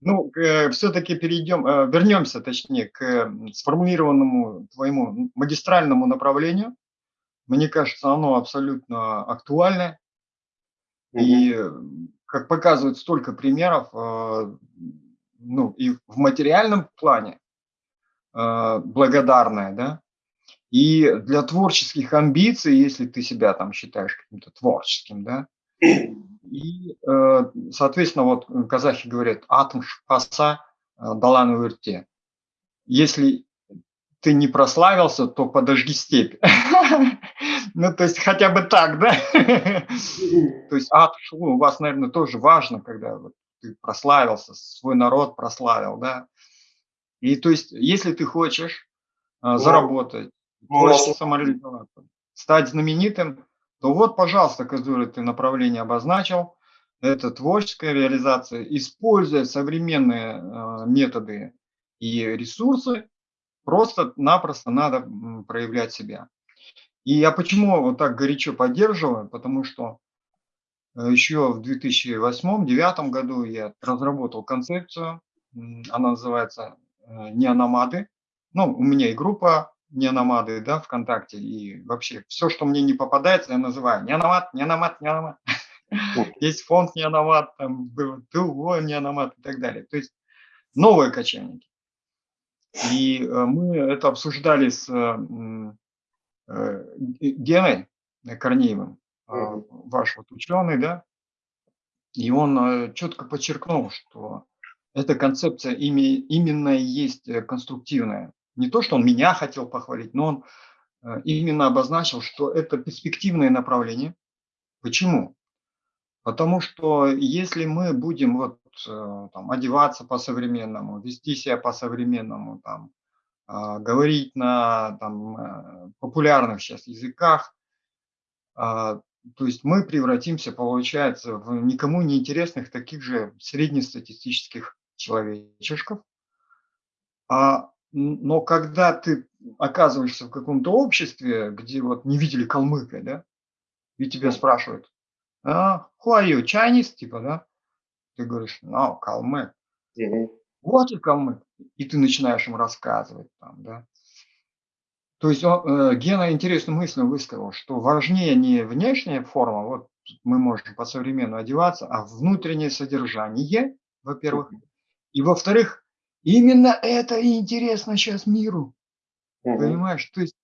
Ну, все-таки перейдем, э, вернемся, точнее, к сформулированному твоему магистральному направлению. Мне кажется, оно абсолютно актуальное. И, как показывают столько примеров, э, ну, и в материальном плане э, благодарное, да, и для творческих амбиций, если ты себя там считаешь каким-то творческим, да, и, э, соответственно, вот казахи говорят, атом шпаса далан верте. Если ты не прославился, то подожги степь. Ну, то есть хотя бы так, да? То есть, а, у вас, наверное, тоже важно, когда ты прославился, свой народ прославил, да? И то есть, если ты хочешь а, заработать, хочешь самореализоваться, стать знаменитым, то вот, пожалуйста, которое ты направление обозначил, это творческая реализация, используя современные э, методы и ресурсы, просто-напросто надо проявлять себя. И я почему вот так горячо поддерживаю, потому что э, еще в 2008-2009 году я разработал концепцию, она называется э, «Неономады». Ну, у меня и группа «Неономады» да, ВКонтакте, и вообще все, что мне не попадается, я называю «Неономад», «Неономад», «Неономад». Есть фонд «Неономад», там был ТУО «Неономад» и так далее. То есть новые кочевники. И э, мы это обсуждали с Э, Геной Корнеевым, а, ваш вот ученый, да, и он э, четко подчеркнул, что эта концепция именно есть э, конструктивная. Не то, что он меня хотел похвалить, но он именно обозначил, что это перспективное направление. Почему? Потому что если мы будем вот, там, одеваться по-современному, вести себя по-современному, там, а, говорить на там, э, популярных сейчас языках. А, то есть мы превратимся, получается, в никому не интересных таких же среднестатистических человечешков. А, но когда ты оказываешься в каком-то обществе, где вот не видели калмыка, да, и тебя спрашивают, а, who are you, Chinese, типа, да? Ты говоришь, no, калмык. Вот и калмык и ты начинаешь им рассказывать там, да. То есть он, э, Гена интересную мысль высказал, что важнее не внешняя форма, вот мы можем по-современному одеваться, а внутреннее содержание, во-первых, и во-вторых, именно это и интересно сейчас миру, угу. понимаешь? То есть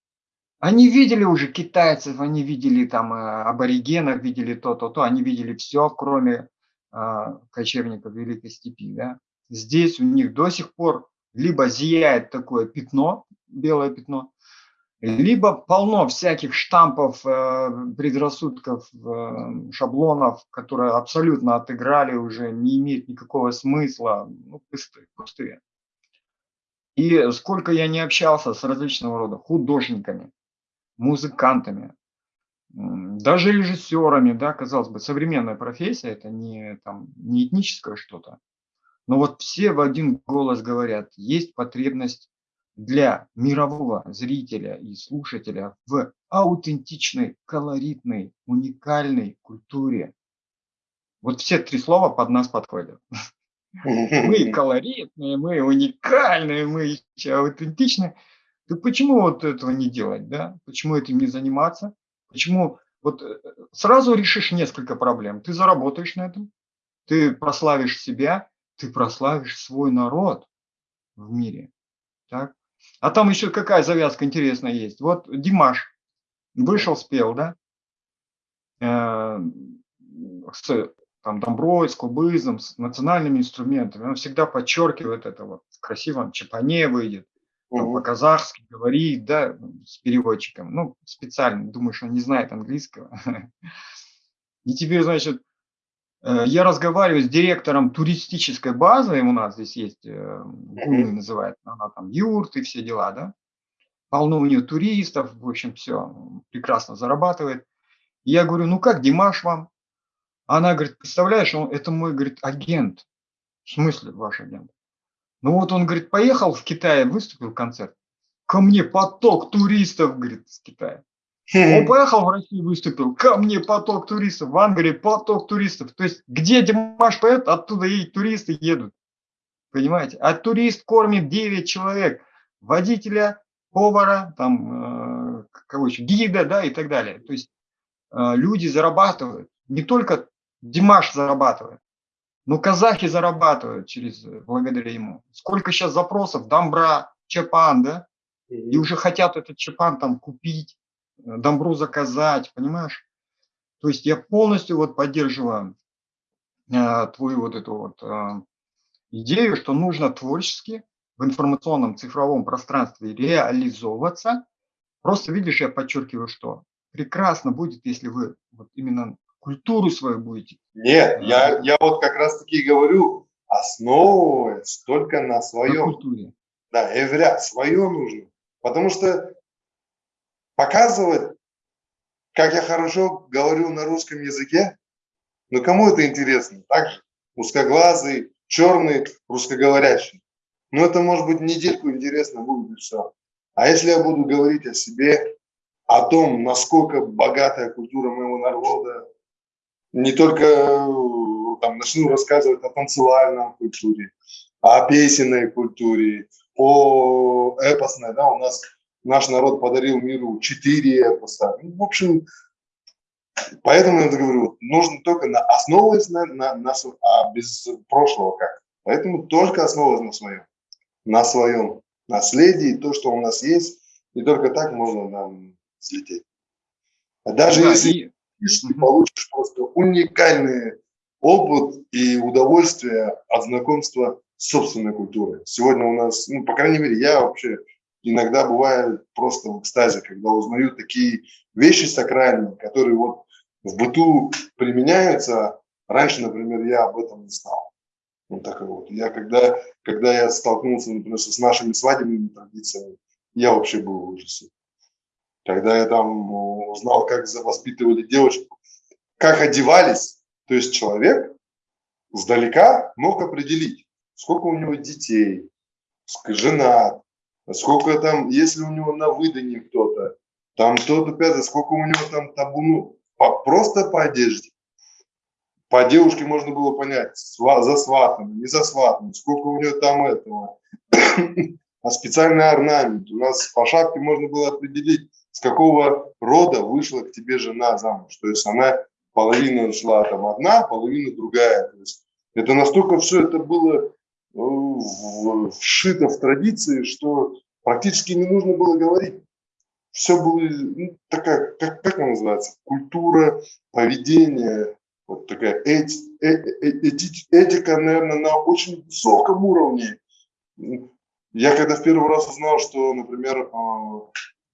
они видели уже китайцев, они видели там э, аборигенов, видели то-то-то, они видели все, кроме э, кочевников Великой Степи, да здесь у них до сих пор либо зияет такое пятно, белое пятно, либо полно всяких штампов, э, предрассудков, э, шаблонов, которые абсолютно отыграли уже, не имеют никакого смысла, ну, пустые, пустые. И сколько я не общался с различного рода художниками, музыкантами, даже режиссерами, да, казалось бы, современная профессия, это не, там, не этническое что-то, но вот все в один голос говорят, есть потребность для мирового зрителя и слушателя в аутентичной, колоритной, уникальной культуре. Вот все три слова под нас подходят. Мы колоритные, мы уникальные, мы аутентичные. Так почему вот этого не делать, да? Почему этим не заниматься? Почему вот э, сразу решишь несколько проблем. Ты заработаешь на этом, ты прославишь себя, ты прославишь свой народ в мире. Так? А там еще какая завязка интересная есть. Вот Димаш вышел, спел, да? Э, с там, домброй, с кубызом, с национальными инструментами. Он всегда подчеркивает это вот в красивом чапане выйдет, по-казахски говорит, да, с переводчиком. Ну, специально, думаешь, он не знает английского. И теперь, значит, Э, я разговариваю с директором туристической базы, у нас здесь есть, э, Гуны называется, она там юрт и все дела, да. Полно у нее туристов, в общем, все, прекрасно зарабатывает. я говорю, ну как, Димаш вам? Она говорит, представляешь, он, это мой, говорит, агент. В смысле ваш агент? Ну вот он, говорит, поехал в Китай, выступил концерт. Ко мне поток туристов, говорит, с Китая. Он поехал в Россию, выступил, ко мне поток туристов, в Англии поток туристов. То есть, где Димаш поет, оттуда и туристы едут. Понимаете? А турист кормит 9 человек. Водителя, повара, там, э, кого еще, гида, да, и так далее. То есть, э, люди зарабатывают. Не только Димаш зарабатывает, но казахи зарабатывают через, благодаря ему. Сколько сейчас запросов, Дамбра, Чапан, да? И уже хотят этот Чапан там купить Домбру заказать, понимаешь? То есть я полностью вот поддерживаю э, твою вот эту вот э, идею, что нужно творчески в информационном цифровом пространстве реализовываться, просто видишь, я подчеркиваю, что прекрасно будет, если вы вот именно культуру свою будете. Нет, я, я вот как раз таки говорю, основываясь только на своем. На культуре. Да, я говорю, свое нужно. Потому что показывать, как я хорошо говорю на русском языке, ну кому это интересно? Так же, узкоглазый, черный, русскоговорящий. Ну это может быть недельку интересно будет и все. А если я буду говорить о себе, о том, насколько богатая культура моего народа, не только там, начну рассказывать о танцевальном культуре, о песенной культуре, о эпосной, да, у нас наш народ подарил миру четыре эпоса. Ну, в общем, поэтому я говорю, нужно только на, основываясь на, на, на, а без прошлого как. Поэтому только основываясь на своем, на своем наследии, то, что у нас есть, и только так можно нам взлететь. Даже да, если и... ты получишь просто уникальный опыт и удовольствие от знакомства с собственной культурой. Сегодня у нас, ну, по крайней мере, я вообще иногда бываю просто в экстазе, когда узнаю такие вещи сакральные, которые вот в быту применяются. Раньше, например, я об этом не знал. Вот так вот. Я когда, когда я столкнулся, например, с нашими свадебными традициями, я вообще был в ужасе. Когда я там узнал, как воспитывали девочку, как одевались, то есть человек сдалека мог определить, сколько у него детей, жена, сколько там, если у него на выдане кто-то, там кто-то пятый, сколько у него там табуну, по, просто по одежде. По девушке можно было понять, за сватом, не за сватом, сколько у нее там этого. а специальный орнамент. У нас по шапке можно было определить, с какого рода вышла к тебе жена замуж. То есть она половина шла там одна, половина другая. То есть это настолько все это было э, вшито в традиции, что практически не нужно было говорить. Все было, ну, такая, как, как она называется, культура, поведение, вот такая эти, э, э, эти, этика, наверное, на очень высоком уровне. Я когда в первый раз узнал, что, например,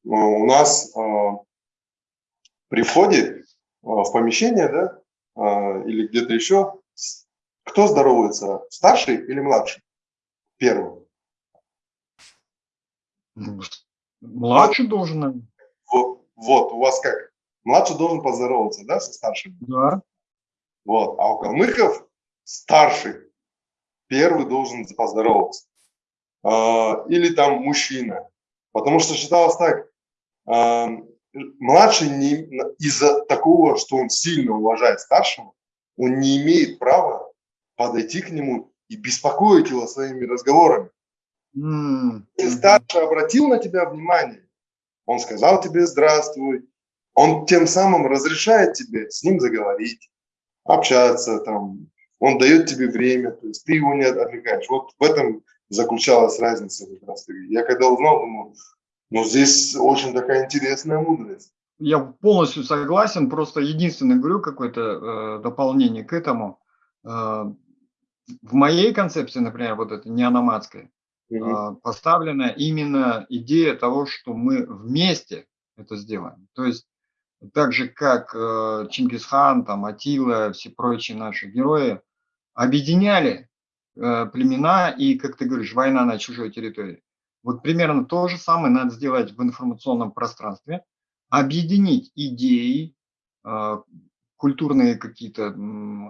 у нас при входе в помещение, да, или где-то еще, кто здоровается, старший или младший? Первым. Младший должен. Вот, вот, у вас как? Младший должен поздороваться, да, со старшим? Да. Вот, а у калмыков старший первый должен поздороваться. Или там мужчина. Потому что считалось так, младший из-за такого, что он сильно уважает старшего, он не имеет права подойти к нему и беспокоить его своими разговорами. Mm. Если старший обратил на тебя внимание, он сказал тебе здравствуй, он тем самым разрешает тебе с ним заговорить, общаться, там, он дает тебе время, то есть ты его не отвлекаешь. Вот в этом заключалась разница как раз. Я когда узнал, думаю, ну здесь очень такая интересная мудрость. Я полностью согласен, просто единственное говорю какое-то э, дополнение к этому. Э, в моей концепции, например, вот это неономадская, угу. э, поставлена именно идея того, что мы вместе это сделаем. То есть так же, как э, Чингисхан, там, Атила, все прочие наши герои объединяли э, племена и, как ты говоришь, война на чужой территории. Вот примерно то же самое надо сделать в информационном пространстве, объединить идеи, э, культурные какие-то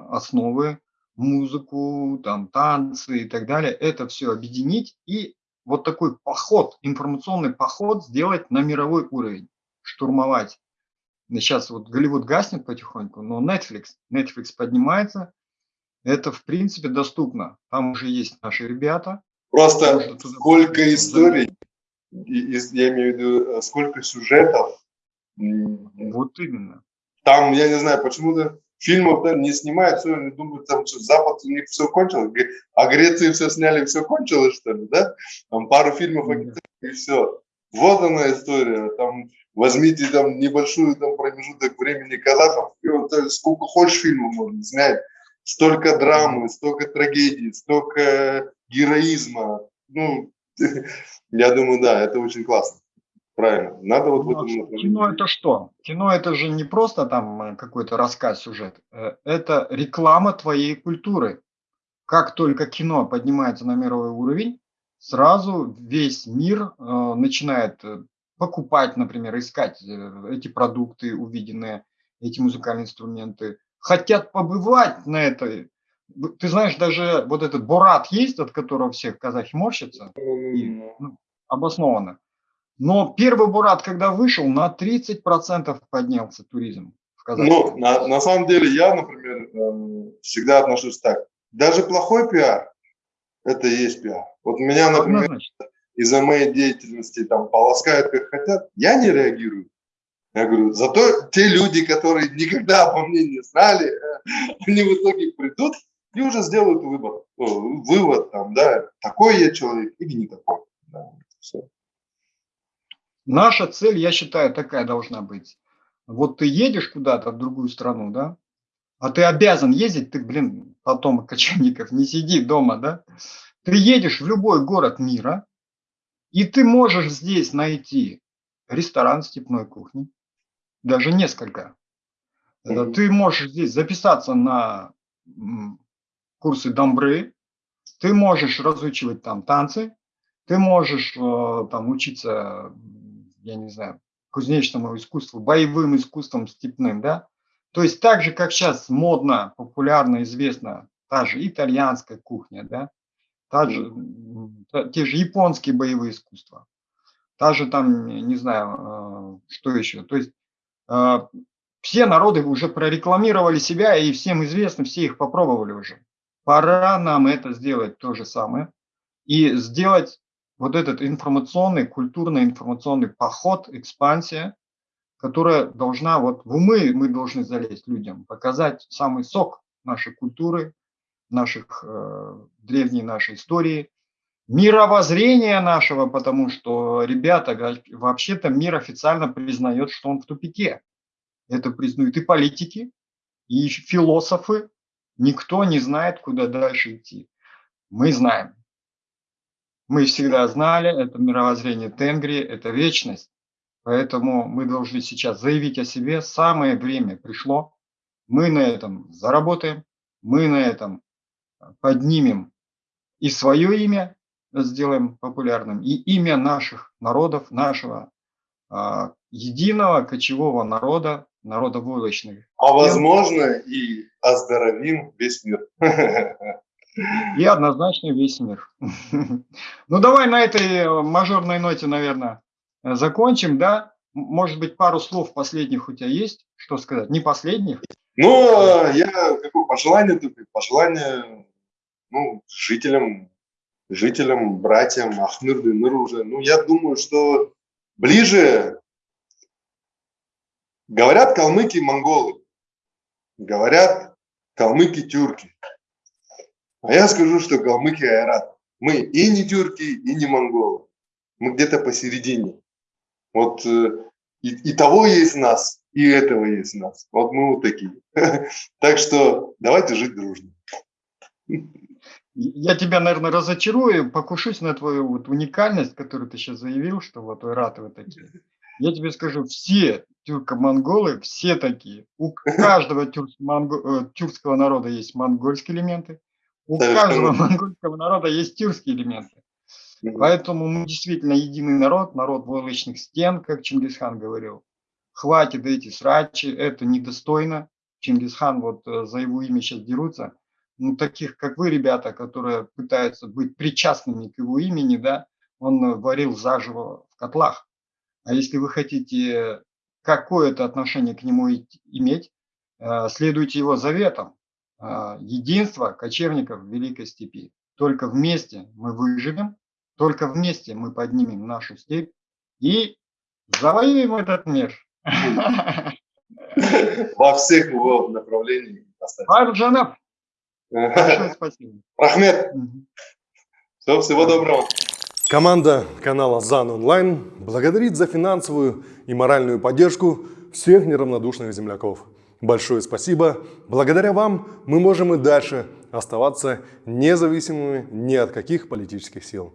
основы, музыку, там, танцы и так далее, это все объединить и вот такой поход, информационный поход сделать на мировой уровень, штурмовать Сейчас вот Голливуд гаснет потихоньку, но Netflix, Netflix поднимается. Это, в принципе, доступно. Там уже есть наши ребята. Просто сколько историй, я имею в виду, э, сколько сюжетов. Вот именно. Там, я не знаю, почему-то фильмов там не снимают, все, они думают, там что, Запад у них все кончилось, а Греции все сняли, все кончилось, что ли, да? Там пару фильмов, и все. Вот она история, там возьмите там небольшую там промежуток времени казахов, и вот э, сколько хочешь фильмов можно снять, столько драмы, столько трагедий, столько героизма, ну, Я думаю, да, это очень классно. Правильно. Надо вот в Ну, этом направлении. Кино это что? Кино это же не просто там э, какой-то рассказ, сюжет. Э, Это реклама твоей культуры. Как только кино поднимается на мировой уровень, сразу весь мир э, начинает э, покупать, например, искать э, эти продукты увиденные, эти музыкальные инструменты, хотят побывать на этой. В- Ты знаешь, даже вот этот Борат есть, от которого всех казахи морщатся, и, ну, обоснованно. Но первый Бурат, когда вышел, на 30% поднялся туризм в Казахстане. Ну, на, на самом деле, я, например, эм, всегда отношусь так. Даже плохой пиар – это и есть пиар. Вот меня, например, из-за моей деятельности там полоскают как хотят, я не реагирую. Я говорю, зато те люди, которые никогда обо мне не знали, они в итоге придут и уже сделают выбор, о, вывод там, да, такой я человек или не такой. Да, всё. Наша цель, я считаю, такая должна быть. Вот ты едешь куда-то в другую страну, да, а ты обязан ездить, ты, блин, потомок кочевников, не сиди дома, да. Ты едешь в любой город мира, и ты можешь здесь найти ресторан степной кухни, даже несколько. Э. Ты можешь здесь записаться на курсы дамбры, ты можешь разучивать там танцы, ты можешь э, там учиться, я не знаю, кузнечному искусству, боевым искусствам степным, да. То есть так же, как сейчас модно, популярно, известно, та же итальянская кухня, да, та же, те же японские боевые искусства, та же там, не знаю, э, что еще. То есть э, все народы уже прорекламировали себя, и всем известно, все их попробовали уже. Пора нам это сделать то же самое и сделать вот этот информационный, культурно-информационный поход, экспансия, которая должна, вот в умы мы должны залезть людям, показать самый сок нашей культуры, наших, э, древней нашей истории, мировоззрения нашего, потому что, ребята, вообще-то мир официально признает, что он в тупике. Это признают и политики, и философы. Никто не знает, куда дальше идти. Мы знаем. Мы всегда знали, это мировоззрение Тенгри, это вечность. Поэтому мы должны сейчас заявить о себе. Самое время пришло. Мы на этом заработаем, мы на этом а, поднимем и свое имя сделаем популярным, и имя наших народов, нашего а, единого кочевого народа, народа войлочных. А возможно и оздоровим весь мир. И однозначно весь мир. Ну, давай на этой мажорной ноте, наверное, закончим, да? Может быть, пару слов последних у тебя есть, что сказать? Не последних? Ну, я какое пожелание только, пожелание ну, жителям, жителям, братьям Ахмыр Дыныр уже. Ну, я думаю, что ближе говорят калмыки монголы, говорят калмыки тюрки. А я скажу, что калмыки айрат. Мы и не тюрки, и не монголы. Мы где-то посередине. Вот э, и, и того есть нас, и этого есть нас. Вот мы вот такие. Так что давайте жить дружно. Я тебя, наверное, разочарую, покушусь на твою вот уникальность, которую ты сейчас заявил, что вот вы такие. Я тебе скажу, все тюрко-монголы, все такие. У каждого э, тюркского народа есть монгольские элементы, у каждого монгольского народа есть тюркские элементы. Поэтому мы действительно единый народ, народ войлочных стен, как Чингисхан говорил. Хватит эти срачи, это недостойно. Чингисхан вот э, за его имя сейчас дерутся. Ну, таких, как вы, ребята, которые пытаются быть причастными к его имени, да, он э, варил заживо в котлах. А если вы хотите какое-то отношение к нему иметь, э, следуйте его заветам. Э, Единство кочевников в Великой Степи. Только вместе мы выживем, только вместе мы поднимем нашу степь и завоюем этот мир. Во всех его направлениях. кстати. Арджанов, большое спасибо. Рахмет. Все, всего доброго. Команда канала ЗАН Онлайн благодарит за финансовую и моральную поддержку всех неравнодушных земляков. Большое спасибо. Благодаря вам мы можем и дальше оставаться независимыми ни от каких политических сил.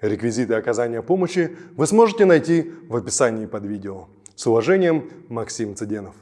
Реквизиты оказания помощи вы сможете найти в описании под видео. С уважением, Максим Цыденов.